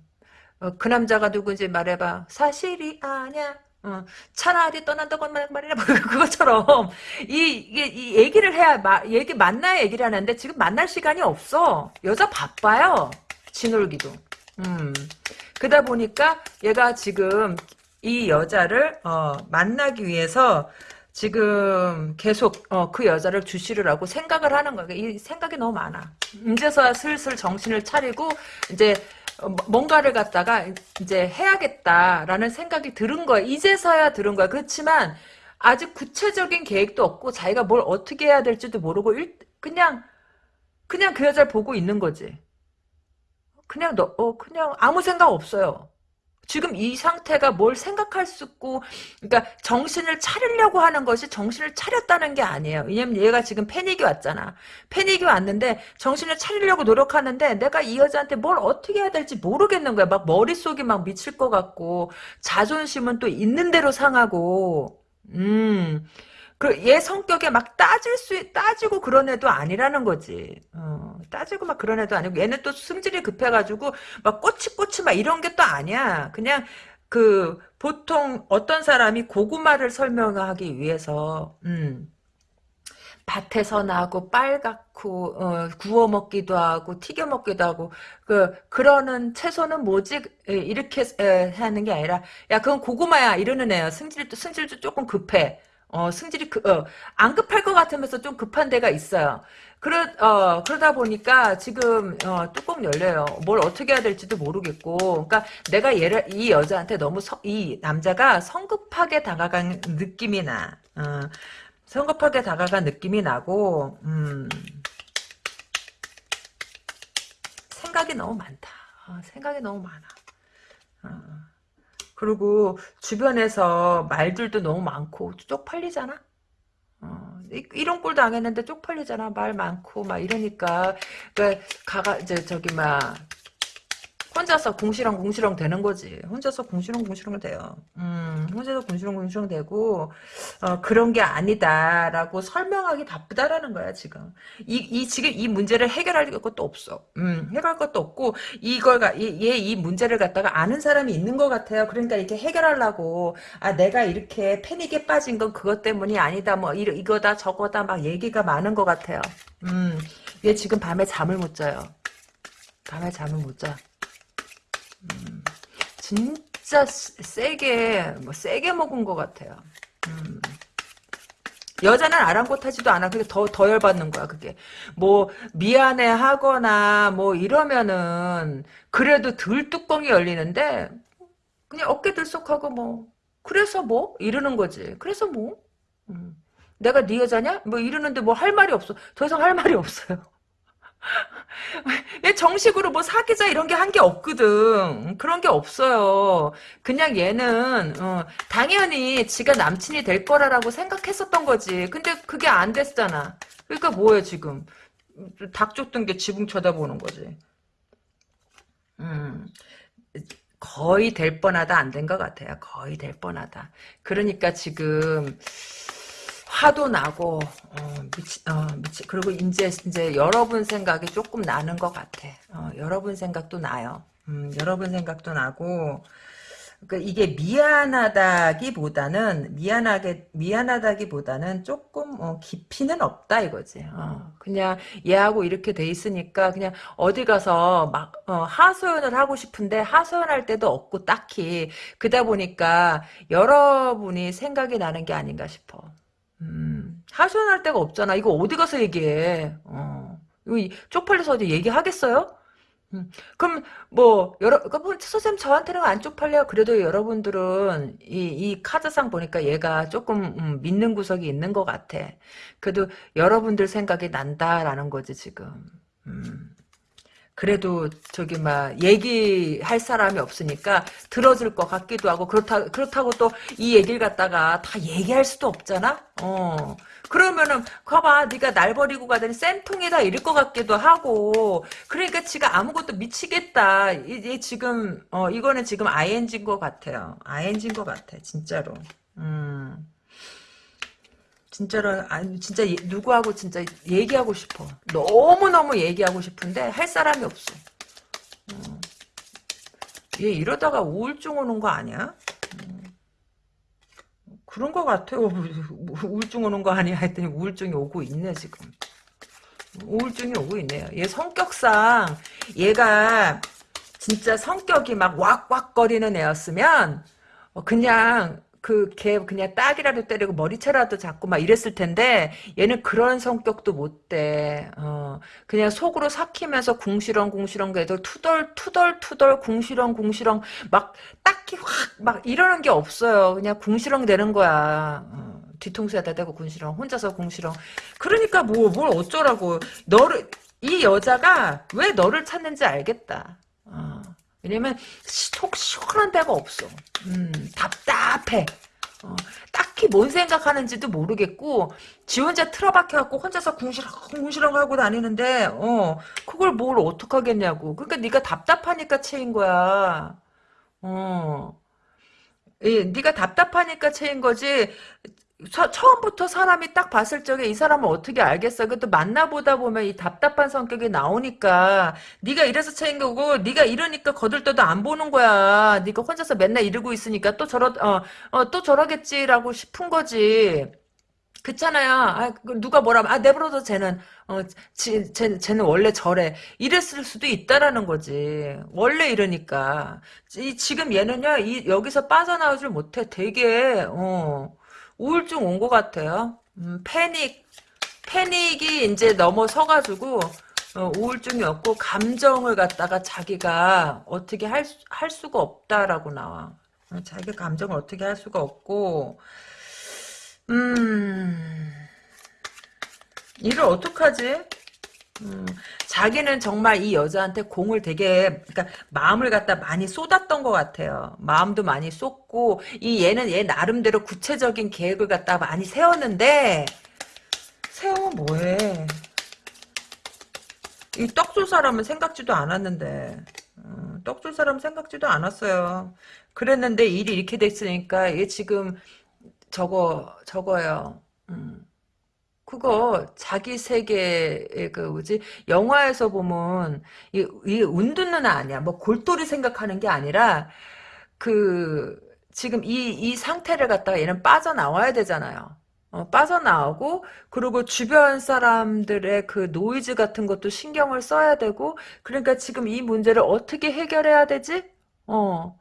어, 그 남자가 누군지 말해봐. 사실이 아냐. 어, 차라리 떠난다고 말이라 그것처럼 이, 이게 이 얘기를 해야 마, 얘기 만나야 얘기를 하는데 지금 만날 시간이 없어. 여자 바빠요. 지놀기도. 음. 그러다 보니까 얘가 지금 이 여자를 어, 만나기 위해서 지금 계속 어, 그 여자를 주시를 하고 생각을 하는 거야. 이 생각이 너무 많아. 이제서야 슬슬 정신을 차리고 이제 뭔가를 갖다가 이제 해야겠다라는 생각이 들은 거야. 이제서야 들은 거야. 그렇지만 아직 구체적인 계획도 없고 자기가 뭘 어떻게 해야 될지도 모르고 일, 그냥 그냥 그 여자를 보고 있는 거지. 그냥 너, 어, 그냥 아무 생각 없어요. 지금 이 상태가 뭘 생각할 수 있고, 그러니까 정신을 차리려고 하는 것이 정신을 차렸다는 게 아니에요. 왜냐면 얘가 지금 패닉이 왔잖아. 패닉이 왔는데 정신을 차리려고 노력하는데 내가 이 여자한테 뭘 어떻게 해야 될지 모르겠는 거야. 막 머릿속이 막 미칠 것 같고, 자존심은 또 있는 대로 상하고, 음. 그얘 성격에 막 따질 수 따지고 그런 애도 아니라는 거지. 어, 따지고 막 그런 애도 아니고 얘는 또 승질이 급해가지고 막 꼬치꼬치 막 이런 게 또 아니야. 그냥 그 보통 어떤 사람이 고구마를 설명하기 위해서 음. 밭에서 나고 빨갛고 어, 구워 먹기도 하고 튀겨 먹기도 하고 그 그러는 채소는 뭐지 에, 이렇게 에, 하는 게 아니라 야 그건 고구마야 이러는 애야 승질도 승질도 조금 급해 어 승질이 그, 어, 안 급할 것 같으면서 좀 급한 데가 있어요 그러 어 그러다 보니까 지금 어, 뚜껑 열려요 뭘 어떻게 해야 될지도 모르겠고 그러니까 내가 얘를 이 여자한테 너무 서, 이 남자가 성급하게 다가간 느낌이 나 어. 성급하게 다가간 느낌이 나고 음, 생각이 너무 많다. 어, 생각이 너무 많아. 어, 그리고 주변에서 말들도 너무 많고 쪽팔리잖아. 어, 이- 이런 꼴 당했는데 쪽팔리잖아. 말 많고 막 이러니까 그 가가 이제 저기 막 혼자서 궁시렁 궁시렁 되는 거지. 혼자서 궁시렁 궁시렁 돼요. 음, 혼자서 궁시렁 궁시렁 되고 어, 그런 게 아니다라고 설명하기 바쁘다라는 거야 지금. 이, 이 지금 이 문제를 해결할 것도 없어. 음, 해결할 것도 없고 이걸 얘이 문제를 갖다가 아는 사람이 있는 것 같아요. 그러니까 이렇게 해결하려고 아 내가 이렇게 패닉에 빠진 건 그것 때문이 아니다. 뭐 이, 이거다 저거다 막 얘기가 많은 것 같아요. 음, 얘 지금 밤에 잠을 못 자요. 밤에 잠을 못 자. 진짜 세- 세게 뭐 세게 먹은 것 같아요. 음. 여자는 아랑곳하지도 않아. 그게 더, 더 열받는 거야, 그게. 뭐, 미안해 하거나, 뭐, 이러면은, 그래도 덜 뚜껑이 열리는데, 그냥 어깨 들썩하고, 뭐, 그래서 뭐? 이러는 거지. 그래서 뭐? 음. 내가 네 여자냐? 뭐, 이러는데 뭐 할 말이 없어. 더 이상 할 말이 없어요. 얘 정식으로 뭐 사귀자 이런 게 한 게 없거든. 그런 게 없어요. 그냥 얘는 어, 당연히 지가 남친이 될 거라고 생각했었던 거지. 근데 그게 안 됐잖아. 그러니까 뭐야 지금. 닭 쫓던 게 지붕 쳐다보는 거지. 음. 거의 될 뻔하다 안 된 것 같아요. 거의 될 뻔하다. 그러니까 지금 화도 나고 어, 미치, 어, 미치 그리고 이제 이제 여러분 생각이 조금 나는 것 같아. 어, 여러분 생각도 나요. 음, 여러분 생각도 나고 그 이게 미안하다기보다는 미안하게 미안하다기보다는 조금 어, 깊이는 없다 이거지. 어, 그냥 얘하고 이렇게 돼 있으니까 그냥 어디 가서 막 어, 하소연을 하고 싶은데 하소연할 때도 없고 딱히 그다 보니까 여러분이 생각이 나는 게 아닌가 싶어. 음, 하소연할 데가 없잖아. 이거 어디 가서 얘기해. 어. 이거 이- 쪽팔려서 어디 얘기하겠어요? 음, 그럼 뭐 여러 그럼 선생님 저한테는 안 쪽팔려. 그래도 여러분들은 이, 이 카드상 보니까 얘가 조금 음, 믿는 구석이 있는 것 같아. 그래도 여러분들 생각이 난다라는 거지 지금. 음. 그래도 저기 막 얘기할 사람이 없으니까 들어줄 것 같기도 하고 그렇다 그렇다고 또 이 얘기를 갖다가 다 얘기할 수도 없잖아. 어. 그러면은 봐봐 네가 날 버리고 가더니 쌤통이다 이럴 것 같기도 하고 그러니까 지가 아무것도 미치겠다. 이게 지금 어 이거는 지금 ING인 것 같아요. ING인 것 같아 진짜로. 음. 진짜로 아니 진짜 얘- 누구하고 진짜 얘기하고 싶어. 너무 너무 얘기하고 싶은데 할 사람이 없어. 음. 얘 이러다가 우울증 오는 거 아니야? 음. 그런 거 같아요. 우울증 오는 거 아니야 했더니 우울증이 오고 있네 지금. 우울증이 오고 있네요. 얘 성격상 얘가 진짜 성격이 막 왁왁거리는 애였으면 어, 그냥 그 걔 그냥 딱이라도 때리고 머리채라도 잡고 막 이랬을 텐데 얘는 그런 성격도 못 돼. 어, 그냥 속으로 삭히면서 궁시렁 궁시렁 애들 투덜 투덜 투덜 궁시렁 궁시렁 막 딱히 확 막 이러는 게 없어요. 그냥 궁시렁 되는 거야. 어, 뒤통수에다 대고 궁시렁 혼자서 궁시렁. 그러니까 뭐 뭘 어쩌라고 너를 이 여자가 왜 너를 찾는지 알겠다. 어. 왜냐면 속 시원한 데가 없어. 음, 답답해. 어, 딱히 뭔 생각하는지도 모르겠고 지 혼자 틀어박혀갖고 혼자서 궁시렁 궁시렁 하고 다니는데 어 그걸 뭘 어떡하겠냐고. 그러니까 네가 답답하니까 채인 거야. 어. 예, 네가 답답하니까 채인 거지. 서, 처음부터 사람이 딱 봤을 적에 이 사람을 어떻게 알겠어? 그것도 만나보다 보면 이 답답한 성격이 나오니까 네가 이래서 거고 네가 이러니까 거들떠도 안 보는 거야. 네가 혼자서 맨날 이러고 있으니까 또 저러 어, 어, 또 저러겠지라고 싶은 거지. 그렇잖아요. 아, 그 누가 뭐라 아 내버려둬 쟤는 어, 지, 쟤, 쟤는 원래 저래. 이랬을 수도 있다라는 거지. 원래 이러니까. 이, 지금 얘는요. 이 여기서 빠져나오질 못해. 되게 어. 우울증 온 것 같아요. 음, 패닉, 패닉이 이제 넘어서가지고, 어, 우울증이 없고, 감정을 갖다가 자기가 어떻게 할, 할 수가 없다라고 나와. 어, 자기 감정을 어떻게 할 수가 없고, 음, 일을 어떡하지? 음, 자기는 정말 이 여자한테 공을 되게 그러니까 마음을 갖다 많이 쏟았던 것 같아요. 마음도 많이 쏟고 이 얘는 얘 나름대로 구체적인 계획을 갖다 많이 세웠는데 세우면 뭐해? 이 떡줄 사람은 생각지도 않았는데 음, 떡줄 사람 생각지도 않았어요. 그랬는데 일이 이렇게 됐으니까 얘 지금 저거 저거요. 음. 그거 자기 세계의 그 뭐지? 영화에서 보면 이, 이 운둔는 아니야. 뭐 골똘히 생각하는 게 아니라 그 지금 이 이 상태를 갖다가 얘는 빠져나와야 되잖아요. 어, 빠져나오고 그리고 주변 사람들의 그 노이즈 같은 것도 신경을 써야 되고 그러니까 지금 이 문제를 어떻게 해결해야 되지? 어.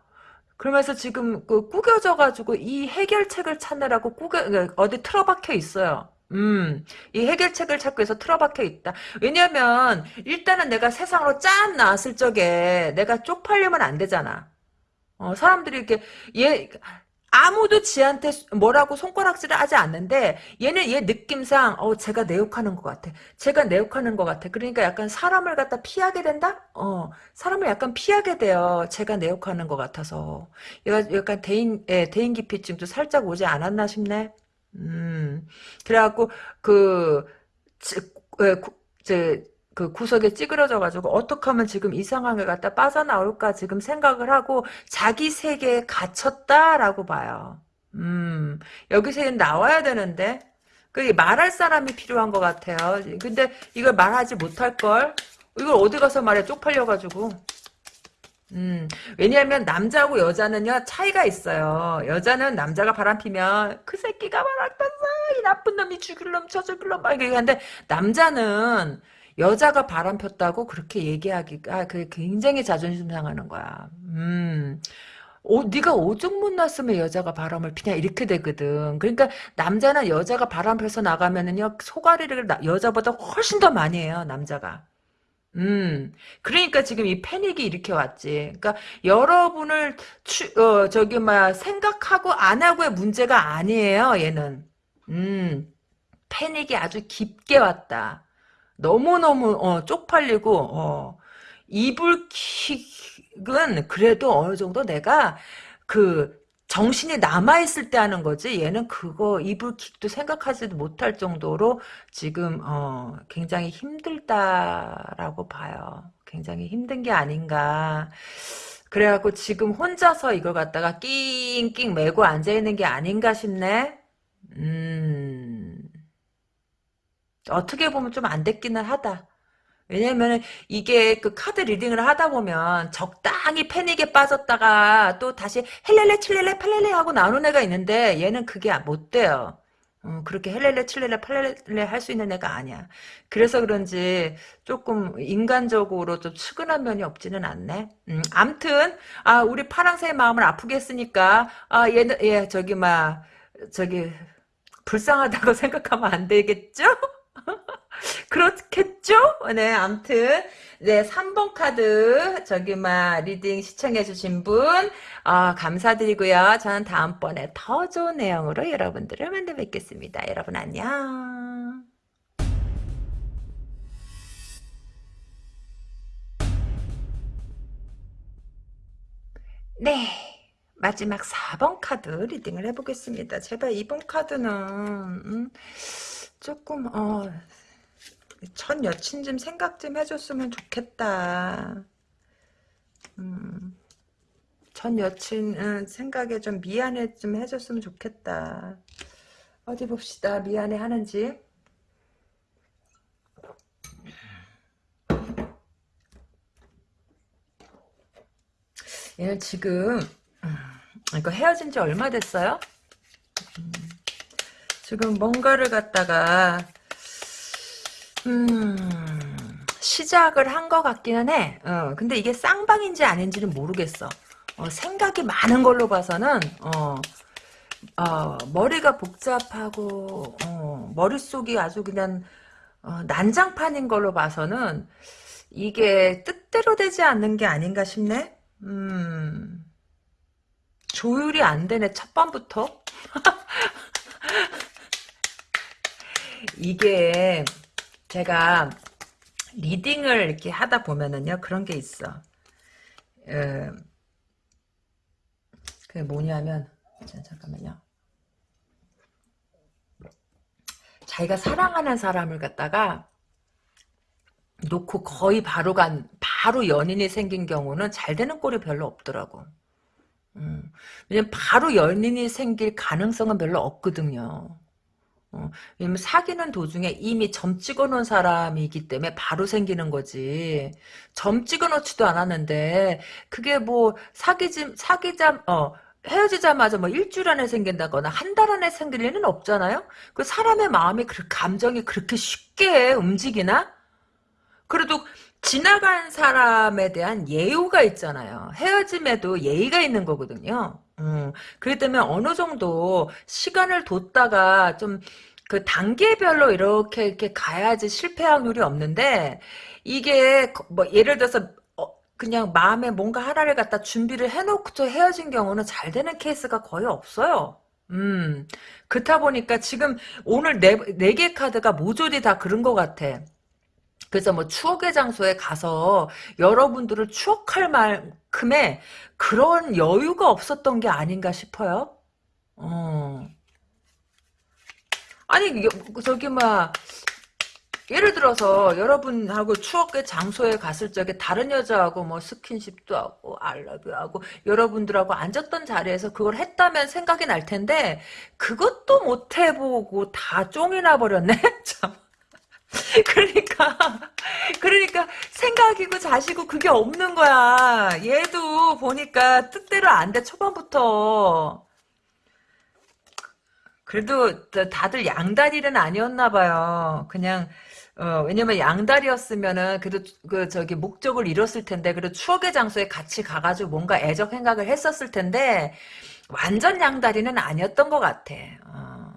그러면서 지금 그 꾸겨져 가지고 이 해결책을 찾느라고 꾸겨 어디 틀어박혀 있어요 음, 이 해결책을 찾고 해서 틀어박혀 있다. 왜냐면, 일단은 내가 세상으로 짠 나왔을 적에 내가 쪽팔리면 안 되잖아. 어, 사람들이 이렇게, 얘, 아무도 지한테 뭐라고 손가락질을 하지 않는데, 얘는 얘 느낌상, 어, 제가 내 욕하는 것 같아. 제가 내 욕하는 것 같아. 그러니까 약간 사람을 갖다 피하게 된다? 어, 사람을 약간 피하게 돼요. 제가 내 욕하는 것 같아서. 얘가 약간 대인, 예, 대인기피증도 살짝 오지 않았나 싶네. 음, 그래갖고, 그, 제, 그 구석에 찌그러져가지고 어떻게 하면 지금 이 상황을 갖다 빠져나올까 지금 생각을 하고 자기 세계에 갇혔다라고 봐요. 음, 여기서 나와야 되는데, 그 말할 사람이 필요한 것 같아요. 근데 이걸 말하지 못할 걸, 이걸 어디 가서 말해 쪽팔려가지고. 음, 왜냐하면 남자하고 여자는요 차이가 있어요. 여자는 남자가 바람피면 그 새끼가 바람폈어 이 나쁜 놈이 죽일 놈 저 죽일 놈막 이렇게 하는데 남자는 여자가 바람폈다고 그렇게 얘기하기가 그 굉장히 자존심 상하는 거야. 음. 오, 네가 오죽 못 났으면 여자가 바람을 피냐 이렇게 되거든. 그러니까 남자는 여자가 바람 펴서 나가면은요 소가리를 나, 여자보다 훨씬 더 많이 해요 남자가. 음, 그러니까 지금 이 패닉이 이렇게 왔지. 그러니까 여러분을 추, 어, 저기 막 생각하고 안 하고의 문제가 아니에요. 얘는. 음, 패닉이 아주 깊게 왔다. 너무 너무 어, 쪽팔리고 어, 이불킥은 그래도 어느 정도 내가 그 정신이 남아있을 때 하는 거지 얘는 그거 이불킥도 생각하지도 못할 정도로 지금 어, 굉장히 힘들다라고 봐요. 굉장히 힘든 게 아닌가. 그래갖고 지금 혼자서 이걸 갖다가 낑낑 메고 앉아있는 게 아닌가 싶네. 음. 어떻게 보면 좀 안 됐기는 하다. 왜냐면 이게 그 카드 리딩을 하다 보면 적당히 패닉에 빠졌다가 또 다시 헬렐레 칠렐레 팔렐레 하고 나오는 애가 있는데 얘는 그게 못 돼요. 어, 그렇게 헬렐레 칠렐레 팔렐레 할 수 있는 애가 아니야. 그래서 그런지 조금 인간적으로 좀 측은한 면이 없지는 않네. 음, 암튼 아 우리 파랑새의 마음을 아프게 했으니까 아얘얘 예, 저기 막 저기 불쌍하다고 생각하면 안 되겠죠? 그렇겠죠? 네, 암튼 네, 3번 카드 저기 막 reading 시청해 주신 분 아, 감사드리고요. 저는 다음번에 더 좋은 내용으로 여러분들을 만나 뵙겠습니다. 여러분 안녕. 네. 마지막 4번 카드 리딩을 해보겠습니다. 제발 2번 카드는 음, 조금 어, 전 여친 좀 생각 좀 해줬으면 좋겠다. 음, 전 여친 생각에 좀 미안해 좀 해줬으면 좋겠다. 어디 봅시다. 미안해 하는지. 얘는 지금 음, 이거 헤어진 지 얼마 됐어요? 음, 지금 뭔가를 갖다가 음, 시작을 한 것 같기는 해. 어, 근데 이게 쌍방인지 아닌지는 모르겠어. 어, 생각이 많은 걸로 봐서는 어, 어, 머리가 복잡하고 어, 머릿속이 아주 그냥 어, 난장판인 걸로 봐서는 이게 뜻대로 되지 않는 게 아닌가 싶네. 음, 조율이 안 되네 첫 번부터. 이게 제가 리딩을 이렇게 하다 보면은요 그런 게 있어. 어, 그게 뭐냐면 자, 잠깐만요. 자기가 사랑하는 사람을 갖다가 놓고 거의 바로 간 바로 연인이 생긴 경우는 잘 되는 꼴이 별로 없더라고. 음, 왜냐면 바로 연인이 생길 가능성은 별로 없거든요. 어, 왜냐면 사귀는 도중에 이미 점 찍어놓은 사람이기 때문에 바로 생기는 거지. 점 찍어놓지도 않았는데 그게 뭐 사귀지 사귀자 어 헤어지자마자 뭐 일주일 안에 생긴다거나 한 달 안에 생길 일은 없잖아요. 그 사람의 마음이 그 감정이 그렇게 쉽게 움직이나? 그래도 지나간 사람에 대한 예우가 있잖아요. 헤어짐에도 예의가 있는 거거든요. 음, 그렇기 때문에 어느 정도 시간을 뒀다가 좀 그 단계별로 이렇게 이렇게 가야지 실패 확률이 없는데 이게 뭐 예를 들어서 어, 그냥 마음에 뭔가 하나를 갖다 준비를 해놓고 헤어진 경우는 잘 되는 케이스가 거의 없어요. 음, 그렇다 보니까 지금 오늘 네, 네 개 카드가 모조리 다 그런 것 같아. 그래서 뭐 추억의 장소에 가서 여러분들을 추억할 만큼의 그런 여유가 없었던 게 아닌가 싶어요. 어. 아니 저기 막 예를 들어서 여러분하고 추억의 장소에 갔을 적에 다른 여자하고 뭐 스킨십도 하고 알러뷰 하고 여러분들하고 앉았던 자리에서 그걸 했다면 생각이 날 텐데 그것도 못 해보고 다 쫑이 나 버렸네 참 그러니까 그러니까 생각이고 자시고 그게 없는 거야. 얘도 보니까 뜻대로 안 돼 초반부터. 그래도 다들 양다리는 아니었나 봐요. 그냥 어, 왜냐면 양다리였으면은 그래도 그 저기 목적을 이뤘을 텐데 그래도 추억의 장소에 같이 가가지고 뭔가 애적 생각을 했었을 텐데 완전 양다리는 아니었던 것 같아. 어.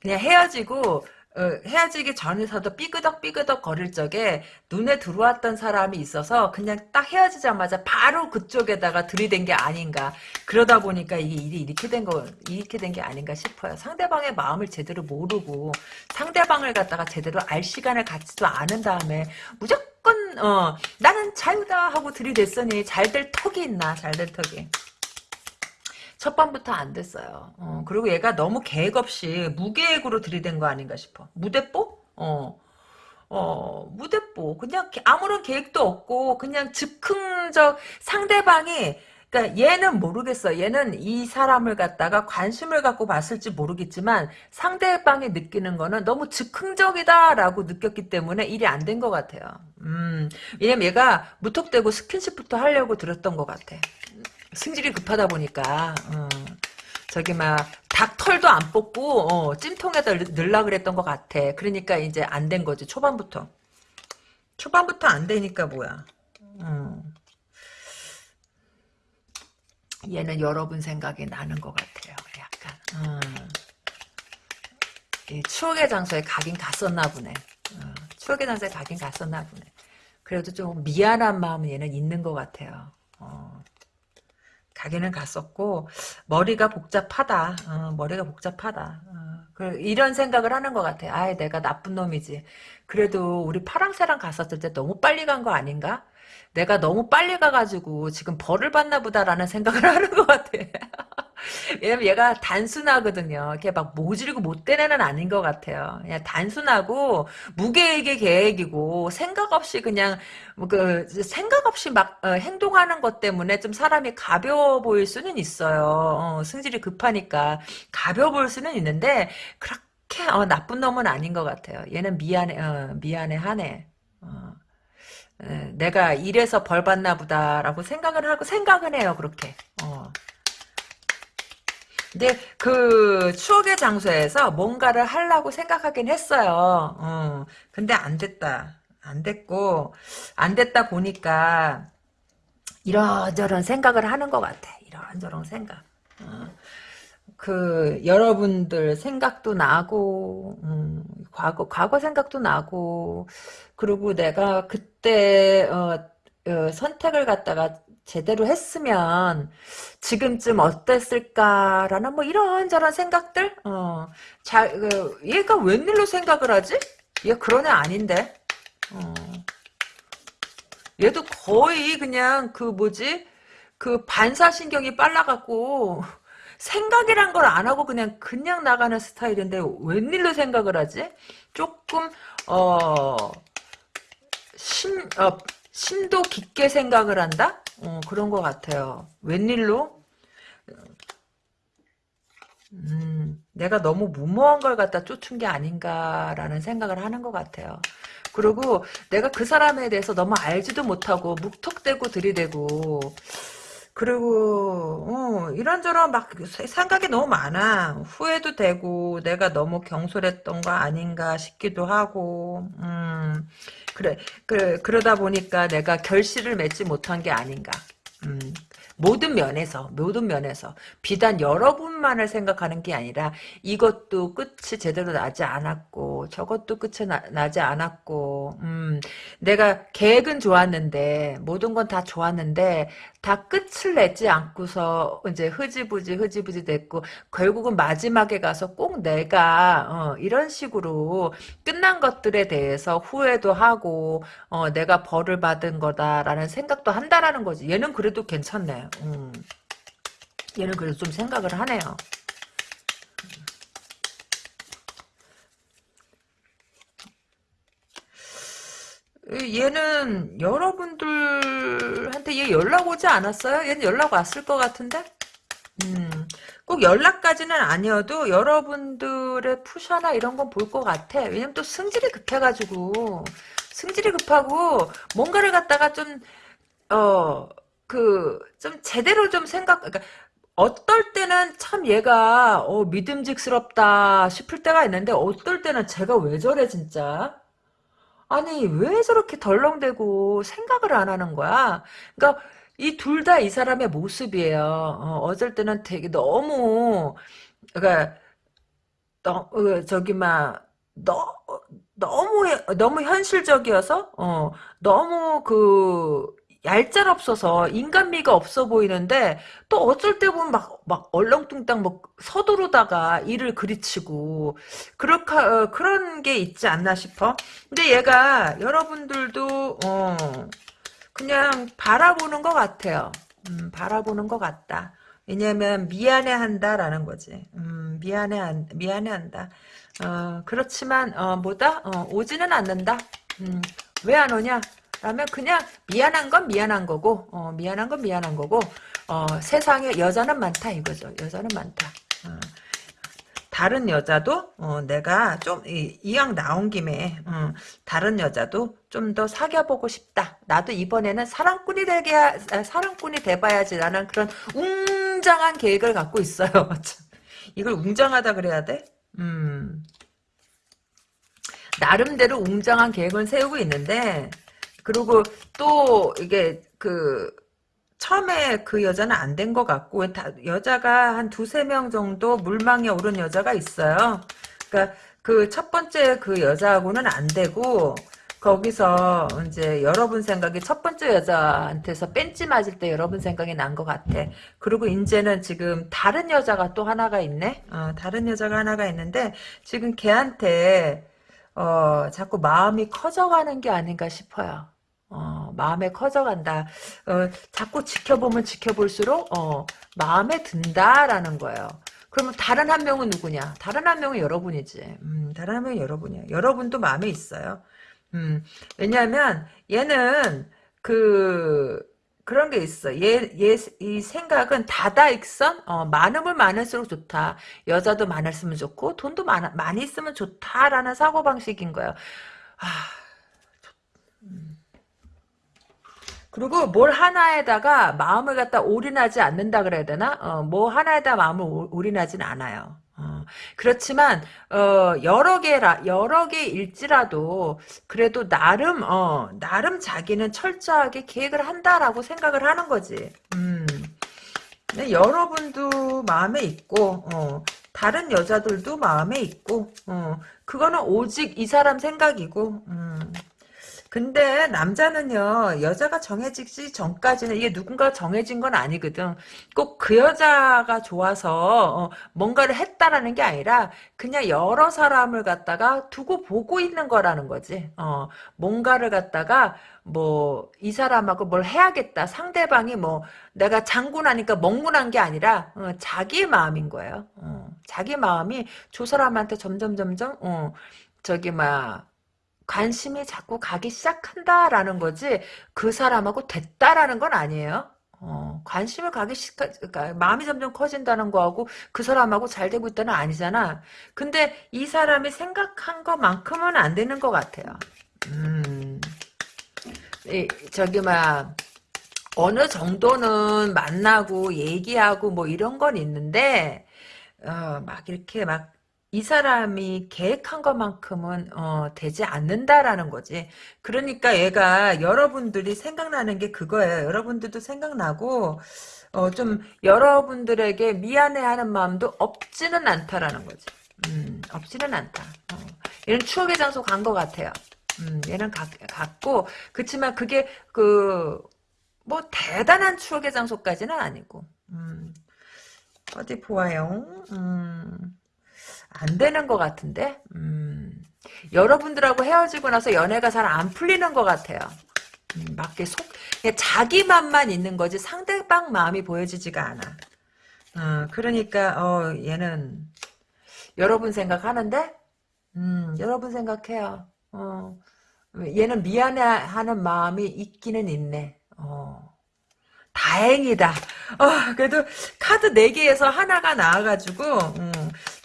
그냥 헤어지고 어, 헤어지기 전에서도 삐그덕삐그덕 거릴 적에 눈에 들어왔던 사람이 있어서 그냥 딱 헤어지자마자 바로 그쪽에다가 들이댄 게 아닌가. 그러다 보니까 이게 일이 이렇게 된 거, 이렇게 된 게 아닌가 싶어요. 상대방의 마음을 제대로 모르고 상대방을 갖다가 제대로 알 시간을 갖지도 않은 다음에 무조건, 어, 나는 자유다 하고 들이댔으니 잘 될 턱이 있나, 잘 될 턱이. 첫 번부터 안 됐어요. 어, 그리고 얘가 너무 계획 없이 무계획으로 들이댄 거 아닌가 싶어. 무대뽀? 어. 어, 무대뽀. 그냥 아무런 계획도 없고, 그냥 즉흥적 상대방이, 그니까 얘는 모르겠어. 얘는 이 사람을 갖다가 관심을 갖고 봤을지 모르겠지만, 상대방이 느끼는 거는 너무 즉흥적이다라고 느꼈기 때문에 일이 안 된 것 같아요. 음, 왜냐면 얘가 무턱대고 스킨십부터 하려고 들었던 것 같아. 승질이 급하다 보니까 어, 저기 막 닭털도 안 뽑고 어, 찜통에다 넣으려 그랬던 것 같아. 그러니까 이제 안 된 거지 초반부터. 초반부터 안 되니까 뭐야. 음. 얘는 여러분 생각이 나는 것 같아요. 약간. 음. 추억의 장소에 가긴 갔었나 보네. 어, 추억의 장소에 가긴 갔었나 보네. 그래도 좀 미안한 마음은 얘는 있는 것 같아요. 어. 가기는 갔었고 머리가 복잡하다. 어, 머리가 복잡하다. 어, 그, 이런 생각을 하는 것 같아. 아, 내가 나쁜 놈이지. 그래도 우리 파랑새랑 갔었을 때 너무 빨리 간 거 아닌가? 내가 너무 빨리 가가지고 지금 벌을 받나 보다라는 생각을 하는 것 같아. 왜냐면 얘가 단순하거든요. 이렇게 막 모질고 못된 애는 아닌 것 같아요. 그냥 단순하고 무계획의 계획이고 생각 없이 그냥 뭐그 생각 없이 막 어, 행동하는 것 때문에 좀 사람이 가벼워 보일 수는 있어요. 어, 승질이 급하니까 가벼워 보일 수는 있는데 그렇게 어, 나쁜 놈은 아닌 것 같아요. 얘는 미안해 어, 미안해 하네. 어. 내가 이래서 벌 받나 보다라고 생각을 하고 생각은 해요 그렇게 어. 근데 그 추억의 장소에서 뭔가를 하려고 생각하긴 했어요. 어. 근데 안 됐다. 안 됐고 안 됐다 보니까 이런저런 생각을 하는 것 같아. 이런저런 생각. 어. 그 여러분들 생각도 나고 음, 과거 과거 생각도 나고 그리고 내가 그때 어, 어, 선택을 갖다가 제대로 했으면 지금쯤 어땠을까라는 뭐 이런저런 생각들 어, 잘 그, 얘가 웬일로 생각을 하지? 얘 그런 애 아닌데 어. 얘도 거의 그냥 그 뭐지 그 반사신경이 빨라갖고 생각이란 걸 안 하고 그냥 그냥 나가는 스타일인데 웬일로 생각을 하지? 조금 어 심, 어, 심도 깊게 생각을 한다? 어, 그런 것 같아요. 웬일로? 음, 내가 너무 무모한 걸 갖다 쫓은 게 아닌가라는 생각을 하는 것 같아요. 그리고 내가 그 사람에 대해서 너무 알지도 못하고 묵턱대고 들이대고 그리고 어, 이런저런 막 생각이 너무 많아. 후회도 되고 내가 너무 경솔했던 거 아닌가 싶기도 하고 음, 그래 그래 그러다 보니까 내가 결실을 맺지 못한 게 아닌가. 음, 모든 면에서 모든 면에서 비단 여러분만을 생각하는 게 아니라 이것도 끝이 제대로 나지 않았고 저것도 끝이 나, 지 않았고 음, 내가 계획은 좋았는데 모든 건 다 좋았는데 다 끝을 내지 않고서 이제 흐지부지 흐지부지 됐고 결국은 마지막에 가서 꼭 내가 어, 이런 식으로 끝난 것들에 대해서 후회도 하고 어, 내가 벌을 받은 거다라는 생각도 한다라는 거지 얘는 그래도 괜찮네 음. 얘는 그래도 좀 생각을 하네요. 얘는 여러분들 한테 얘 연락 오지 않았어요? 얘는 연락 왔을 것 같은데? 음, 꼭 연락까지는 아니어도 여러분들의 푸샤나 이런 건 볼 것 같아. 왜냐면 또 승질이 급해가지고 승질이 급하고 뭔가를 갖다가 좀 어, 그, 좀 제대로 좀 생각, 그러니까 어떨 때는 참 얘가, 어, 믿음직스럽다 싶을 때가 있는데, 어떨 때는 제가 왜 저래, 진짜? 아니, 왜 저렇게 덜렁대고 생각을 안 하는 거야? 그러니까, 이 둘 다 이 사람의 모습이에요. 어, 어쩔 때는 되게 너무, 그러니까, 너, 어, 저기, 막, 너, 너무, 너무 현실적이어서, 어, 너무 그, 얄짤없어서 인간미가 없어 보이는데 또 어쩔 때 보면 막, 막 얼렁뚱땅 뭐 서두르다가 일을 그리치고 그렇게 어, 그런 게 있지 않나 싶어. 근데 얘가 여러분들도 어, 그냥 바라보는 것 같아요. 음, 바라보는 것 같다. 왜냐면 미안해한다라는 거지. 음, 미안해 미안해한다. 어, 그렇지만 어, 뭐다 어, 오지는 않는다. 음, 왜 안 오냐? 라면 그냥 미안한 건 미안한 거고 어, 미안한 건 미안한 거고 어, 세상에 여자는 많다 이거죠. 여자는 많다. 어. 다른 여자도 어, 내가 좀 이왕 나온 김에 어, 다른 여자도 좀 더 사귀어보고 싶다. 나도 이번에는 사랑꾼이 되게 사랑꾼이 돼봐야지 라는 그런 웅장한 계획을 갖고 있어요. 이걸 웅장하다 그래야 돼? 음. 나름대로 웅장한 계획을 세우고 있는데 그리고 또 이게 그 처음에 그 여자는 안 된 것 같고 다, 여자가 한 두세 명 정도 물망에 오른 여자가 있어요. 그러니까 그 첫 번째 그 여자하고는 안 되고 거기서 이제 여러분 생각이 첫 번째 여자한테서 뺀지 맞을 때 여러분 생각이 난 것 같아. 그리고 이제는 지금 다른 여자가 또 하나가 있네. 어, 다른 여자가 하나가 있는데 지금 걔한테 어, 자꾸 마음이 커져가는 게 아닌가 싶어요. 어, 마음에 커져간다. 어, 자꾸 지켜보면 지켜볼수록 어, 마음에 든다라는 거예요. 그러면 다른 한 명은 누구냐? 다른 한 명은 여러분이지. 음, 다른 한 명은 여러분이야. 여러분도 마음에 있어요. 음, 왜냐하면 얘는 그 그런 게 있어. 얘, 얘, 이 생각은 다다익선? 어, 많으면 많을수록 좋다. 여자도 많았으면 좋고, 돈도 많, 많이 있으면 좋다라는 사고방식인 거예요. 아, 음. 그리고 뭘 하나에다가 마음을 갖다 올인하지 않는다 그래야 되나? 어, 뭐 하나에다 마음을 올인하진 않아요. 어, 그렇지만 어, 여러 개라 여러 개일지라도 그래도 나름 어, 나름 자기는 철저하게 계획을 한다라고 생각을 하는 거지. 음. 여러분도 마음에 있고 어, 다른 여자들도 마음에 있고 어, 그거는 오직 이 사람 생각이고 음. 근데 남자는요 여자가 정해지기 전까지는 이게 누군가 정해진 건 아니거든. 꼭 그 여자가 좋아서 어, 뭔가를 했다라는 게 아니라 그냥 여러 사람을 갖다가 두고 보고 있는 거라는 거지. 어, 뭔가를 갖다가 뭐 이 사람하고 뭘 해야겠다. 상대방이 뭐 내가 장군하니까 멍군한 게 아니라 어, 자기 마음인 거예요. 어, 자기 마음이 저 사람한테 점점 점점 어, 저기 막 관심이 자꾸 가기 시작한다라는 거지 그 사람하고 됐다라는 건 아니에요. 어, 관심을 가기 시작, 그러니까 마음이 점점 커진다는 거하고 그 사람하고 잘 되고 있다는 아니잖아. 근데 이 사람이 생각한 것만큼은 안 되는 것 같아요. 음, 이, 저기 막 어느 정도는 만나고 얘기하고 뭐 이런 건 있는데 어, 막 이렇게 막 이 사람이 계획한 것만큼은 어, 되지 않는다라는 거지. 그러니까 얘가 여러분들이 생각나는 게 그거예요. 여러분들도 생각나고 어, 좀 여러분들에게 미안해하는 마음도 없지는 않다라는 거지. 음, 없지는 않다. 어. 얘는 추억의 장소 간 것 같아요. 음, 얘는 가, 갔고 그렇지만 그게 그 뭐 대단한 추억의 장소까지는 아니고. 음, 어디 보아요. 음. 안 되는 것 같은데 음, 여러분들하고 헤어지고 나서 연애가 잘 안 풀리는 것 같아요. 음, 막게 속 자기 맘만 있는 거지 상대방 마음이 보여지지가 않아. 어, 그러니까 어, 얘는 여러분 생각하는데 음, 여러분 생각해요. 어, 얘는 미안해하는 마음이 있기는 있네. 어. 다행이다. 어, 그래도 카드 4개에서 하나가 나와가지고, 음,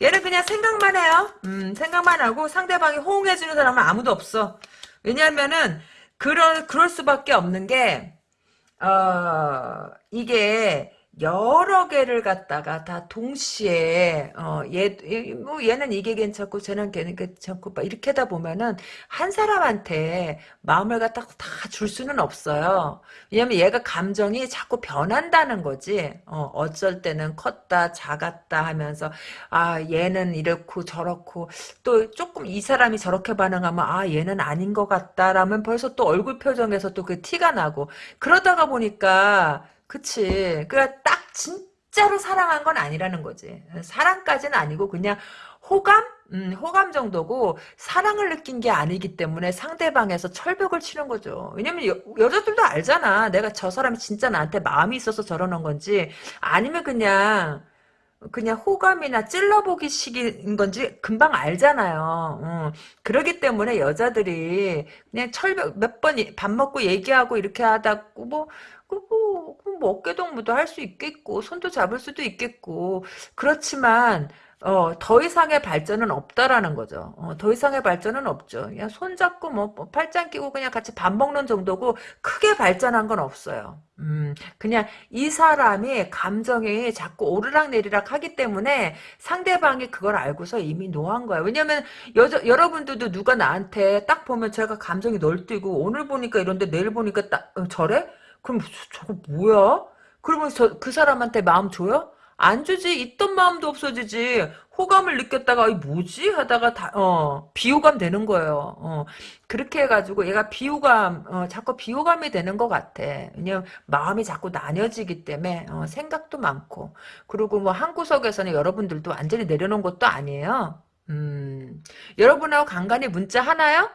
얘는 그냥 생각만 해요. 음, 생각만 하고 상대방이 호응해주는 사람은 아무도 없어. 왜냐면은, 그럴, 그럴 수밖에 없는 게, 어, 이게, 여러 개를 갖다가 다 동시에 어얘뭐 얘는 이게 괜찮고 쟤는 걔는 괜찮고 막 이렇게 하다 보면은 한 사람한테 마음을 갖다가 다 줄 수는 없어요. 왜냐면 얘가 감정이 자꾸 변한다는 거지. 어 어쩔 때는 컸다 작았다 하면서 아 얘는 이렇고 저렇고 또 조금 이 사람이 저렇게 반응하면 아 얘는 아닌 것 같다라면 벌써 또 얼굴 표정에서 또 그 티가 나고 그러다가 보니까 그치. 그니까 딱 진짜로 사랑한 건 아니라는 거지. 사랑까지는 아니고 그냥 호감? 음, 호감 정도고 사랑을 느낀 게 아니기 때문에 상대방에서 철벽을 치는 거죠. 왜냐면 여, 여자들도 알잖아. 내가 저 사람이 진짜 나한테 마음이 있어서 저러는 건지 아니면 그냥 그냥 호감이나 찔러보기 식인 건지 금방 알잖아요. 어. 그러기 때문에 여자들이 그냥 철벽 몇 번 밥 먹고 얘기하고 이렇게 하다 뭐 뭐, 뭐 어깨동무도 할 수 있겠고 손도 잡을 수도 있겠고 그렇지만 어, 더 이상의 발전은 없다라는 거죠. 어, 더 이상의 발전은 없죠. 그냥 손잡고 뭐, 뭐 팔짱 끼고 그냥 같이 밥 먹는 정도고 크게 발전한 건 없어요. 음, 그냥 이 사람이 감정이 자꾸 오르락 내리락 하기 때문에 상대방이 그걸 알고서 이미 no한 거야. 왜냐면 여자, 여러분들도 누가 나한테 딱 보면 제가 감정이 널뛰고 오늘 보니까 이런데 내일 보니까 딱 어, 저래? 그럼 저, 거 뭐야? 그러면 저, 그 사람한테 마음 줘요? 안 주지 있던 마음도 없어지지. 호감을 느꼈다가 이 뭐지? 하다가 다 어 비호감 되는 거예요. 어. 그렇게 해가지고 얘가 비호감 어 자꾸 비호감이 되는 것 같아. 왜냐면 마음이 자꾸 나뉘어지기 때문에 어 생각도 많고. 그리고 뭐 한 구석에서는 여러분들도 완전히 내려놓은 것도 아니에요. 음. 여러분하고 간간히 문자 하나요?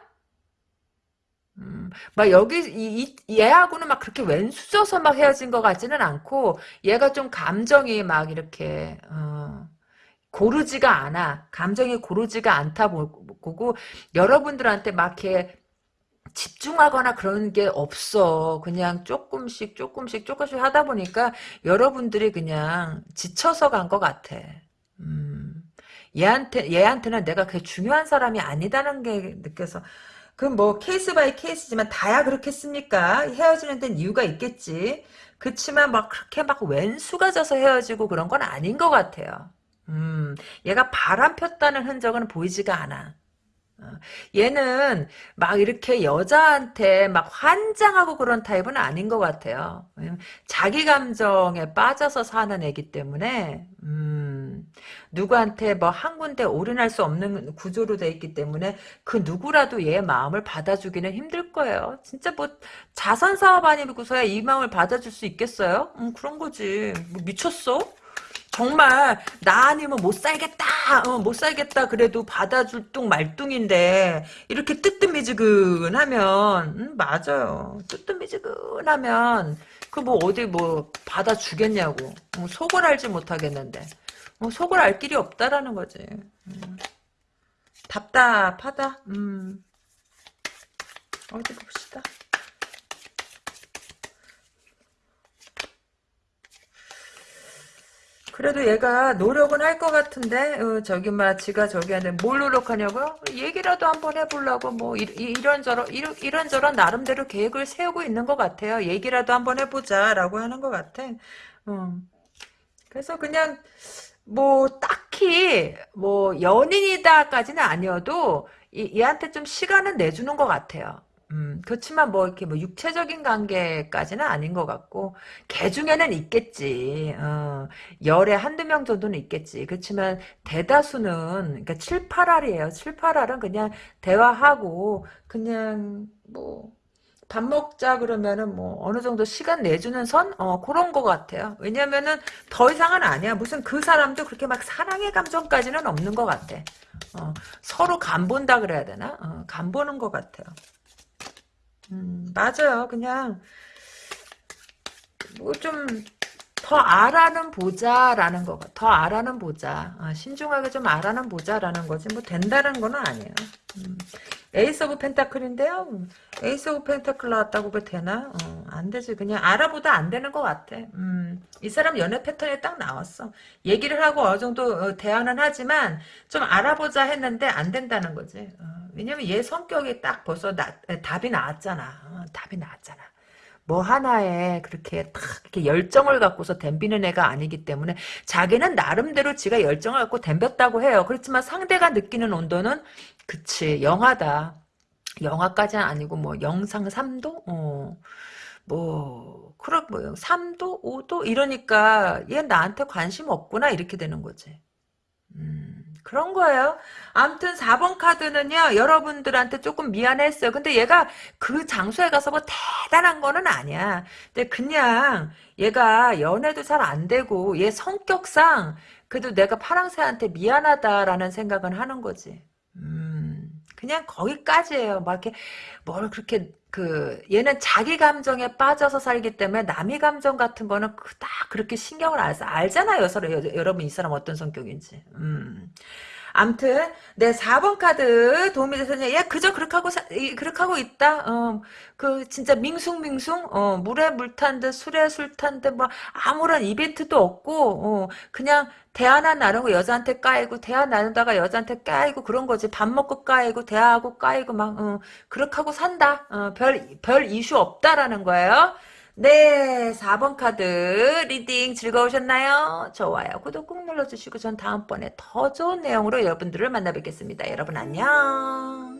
음, 막 여기 이, 이, 얘하고는 막 그렇게 왼수져서 막 헤어진 것 같지는 않고 얘가 좀 감정이 막 이렇게 어, 고르지가 않아. 감정이 고르지가 않다 보고 여러분들한테 막 이렇게 집중하거나 그런 게 없어. 그냥 조금씩 조금씩 조금씩 하다 보니까 여러분들이 그냥 지쳐서 간 것 같아. 음, 얘한테 얘한테는 내가 그게 중요한 사람이 아니다는 게 느껴서 그럼 뭐 case by case지만 다야 그렇겠습니까? 헤어지는 데는 이유가 있겠지. 그치만 막 그렇게 막 웬수가 져서 헤어지고 그런 건 아닌 것 같아요. 음, 얘가 바람 폈다는 흔적은 보이지가 않아. 어, 얘는 막 이렇게 여자한테 막 환장하고 그런 타입은 아닌 것 같아요. 자기 감정에 빠져서 사는 애기 때문에 음, 누구한테 뭐 한 군데 올인할 수 없는 구조로 돼 있기 때문에 그 누구라도 얘 마음을 받아주기는 힘들 거예요. 진짜 뭐 자선 사업 아니고서야 이 마음을 받아줄 수 있겠어요? 음, 그런 거지. 뭐 미쳤어? 정말 나 아니면 못 살겠다 어, 못 살겠다 그래도 받아줄 뚱 말뚱인데 이렇게 뜨뜻미지근하면 음, 맞아요 뜨뜻미지근하면 그 뭐 어디 뭐 받아주겠냐고 어, 속을 알지 못하겠는데 어, 속을 알 길이 없다라는 거지 음. 답답하다 음. 어디 봅시다 그래도 얘가 노력은 할 것 같은데 어, 저기 막 지가 저기 하는데 뭘 노력하냐고요? 얘기라도 한번 해보려고 뭐 이, 런저런 이런, 이런저런 나름대로 계획을 세우고 있는 것 같아요. 얘기라도 한번 해보자라고 하는 것 같아. 음. 그래서 그냥 뭐 딱히 뭐 연인이다까지는 아니어도 이, 얘한테 좀 시간은 내주는 것 같아요. 음, 그렇지만 뭐 이렇게 뭐 육체적인 관계까지는 아닌 것 같고 개 중에는 있겠지. 어, 열에 한두 명 정도는 있겠지. 그렇지만 대다수는 그러니까 7, 8알이에요. 7, 8알은 그냥 대화하고 그냥 뭐 밥 먹자 그러면은 뭐 어느 정도 시간 내주는 선? 어, 그런 것 같아요. 왜냐면은 더 이상은 아니야. 무슨 그 사람도 그렇게 막 사랑의 감정까지는 없는 것 같아. 어, 서로 간 본다 그래야 되나? 어, 간 보는 것 같아요. 음, 맞아요. 그냥 뭐 좀 더 알아는 보자라는 거가 더 알아는 보자. 아, 신중하게 좀 알아는 보자라는 거지. 뭐 된다는 건 아니에요. 음. Ace of Pentacle인데요. Ace of Pentacle 나왔다고 그 되나? 어, 안 되지. 그냥 알아보다 안 되는 것 같아. 음, 이 사람 연애 패턴이 딱 나왔어. 얘기를 하고 어느 정도 어, 대화는 하지만 좀 알아보자 했는데 안 된다는 거지. 어, 왜냐면 얘 성격이 딱 벌써 나, 답이 나왔잖아. 어, 답이 나왔잖아. 뭐 하나에 그렇게 탁 이렇게 열정을 갖고서 덤비는 애가 아니기 때문에 자기는 나름대로 지가 열정을 갖고 덤볐다고 해요. 그렇지만 상대가 느끼는 온도는 그치 영하다. 영하까지는 아니고 뭐 영상 3도? 어. 뭐 그런 뭐 3도, 5도 이러니까 얘 나한테 관심 없구나 이렇게 되는 거지. 음. 그런 거예요. 아무튼 4번 카드는요. 여러분들한테 조금 미안했어요. 근데 얘가 그 장소에 가서 뭐 대단한 거는 아니야. 근데 그냥 얘가 연애도 잘 안 되고 얘 성격상 그래도 내가 파랑새한테 미안하다라는 생각은 하는 거지. 음, 그냥 거기까지예요. 막 이렇게 뭘 그렇게 그 얘는 자기 감정에 빠져서 살기 때문에 남의 감정 같은 거는 딱 그렇게 신경을 안 써. 알잖아요. 서로 여, 러분 이 사람 어떤 성격인지. 음. 암튼 네 4번 카드 도움이 되셨냐? 얘 그저 그렇게 하고 사, 이- 그렇게 하고 있다. 어, 그 진짜 밍숭밍숭 어, 물에 물 탄 듯 술에 술 탄 듯 뭐 아무런 이벤트도 없고 어, 그냥 대화나 나누고 여자한테 까이고 대화 나누다가 여자한테 까이고 그런 거지. 밥 먹고 까이고 대화하고 까이고 막 어, 그렇게 하고 산다. 어, 별, 별 이슈 없다라는 거예요. 네, 4번 카드 reading 즐거우셨나요? 좋아요. 구독 꾹 눌러주시고 전 다음번에 더 좋은 내용으로 여러분들을 만나 뵙겠습니다. 여러분 안녕.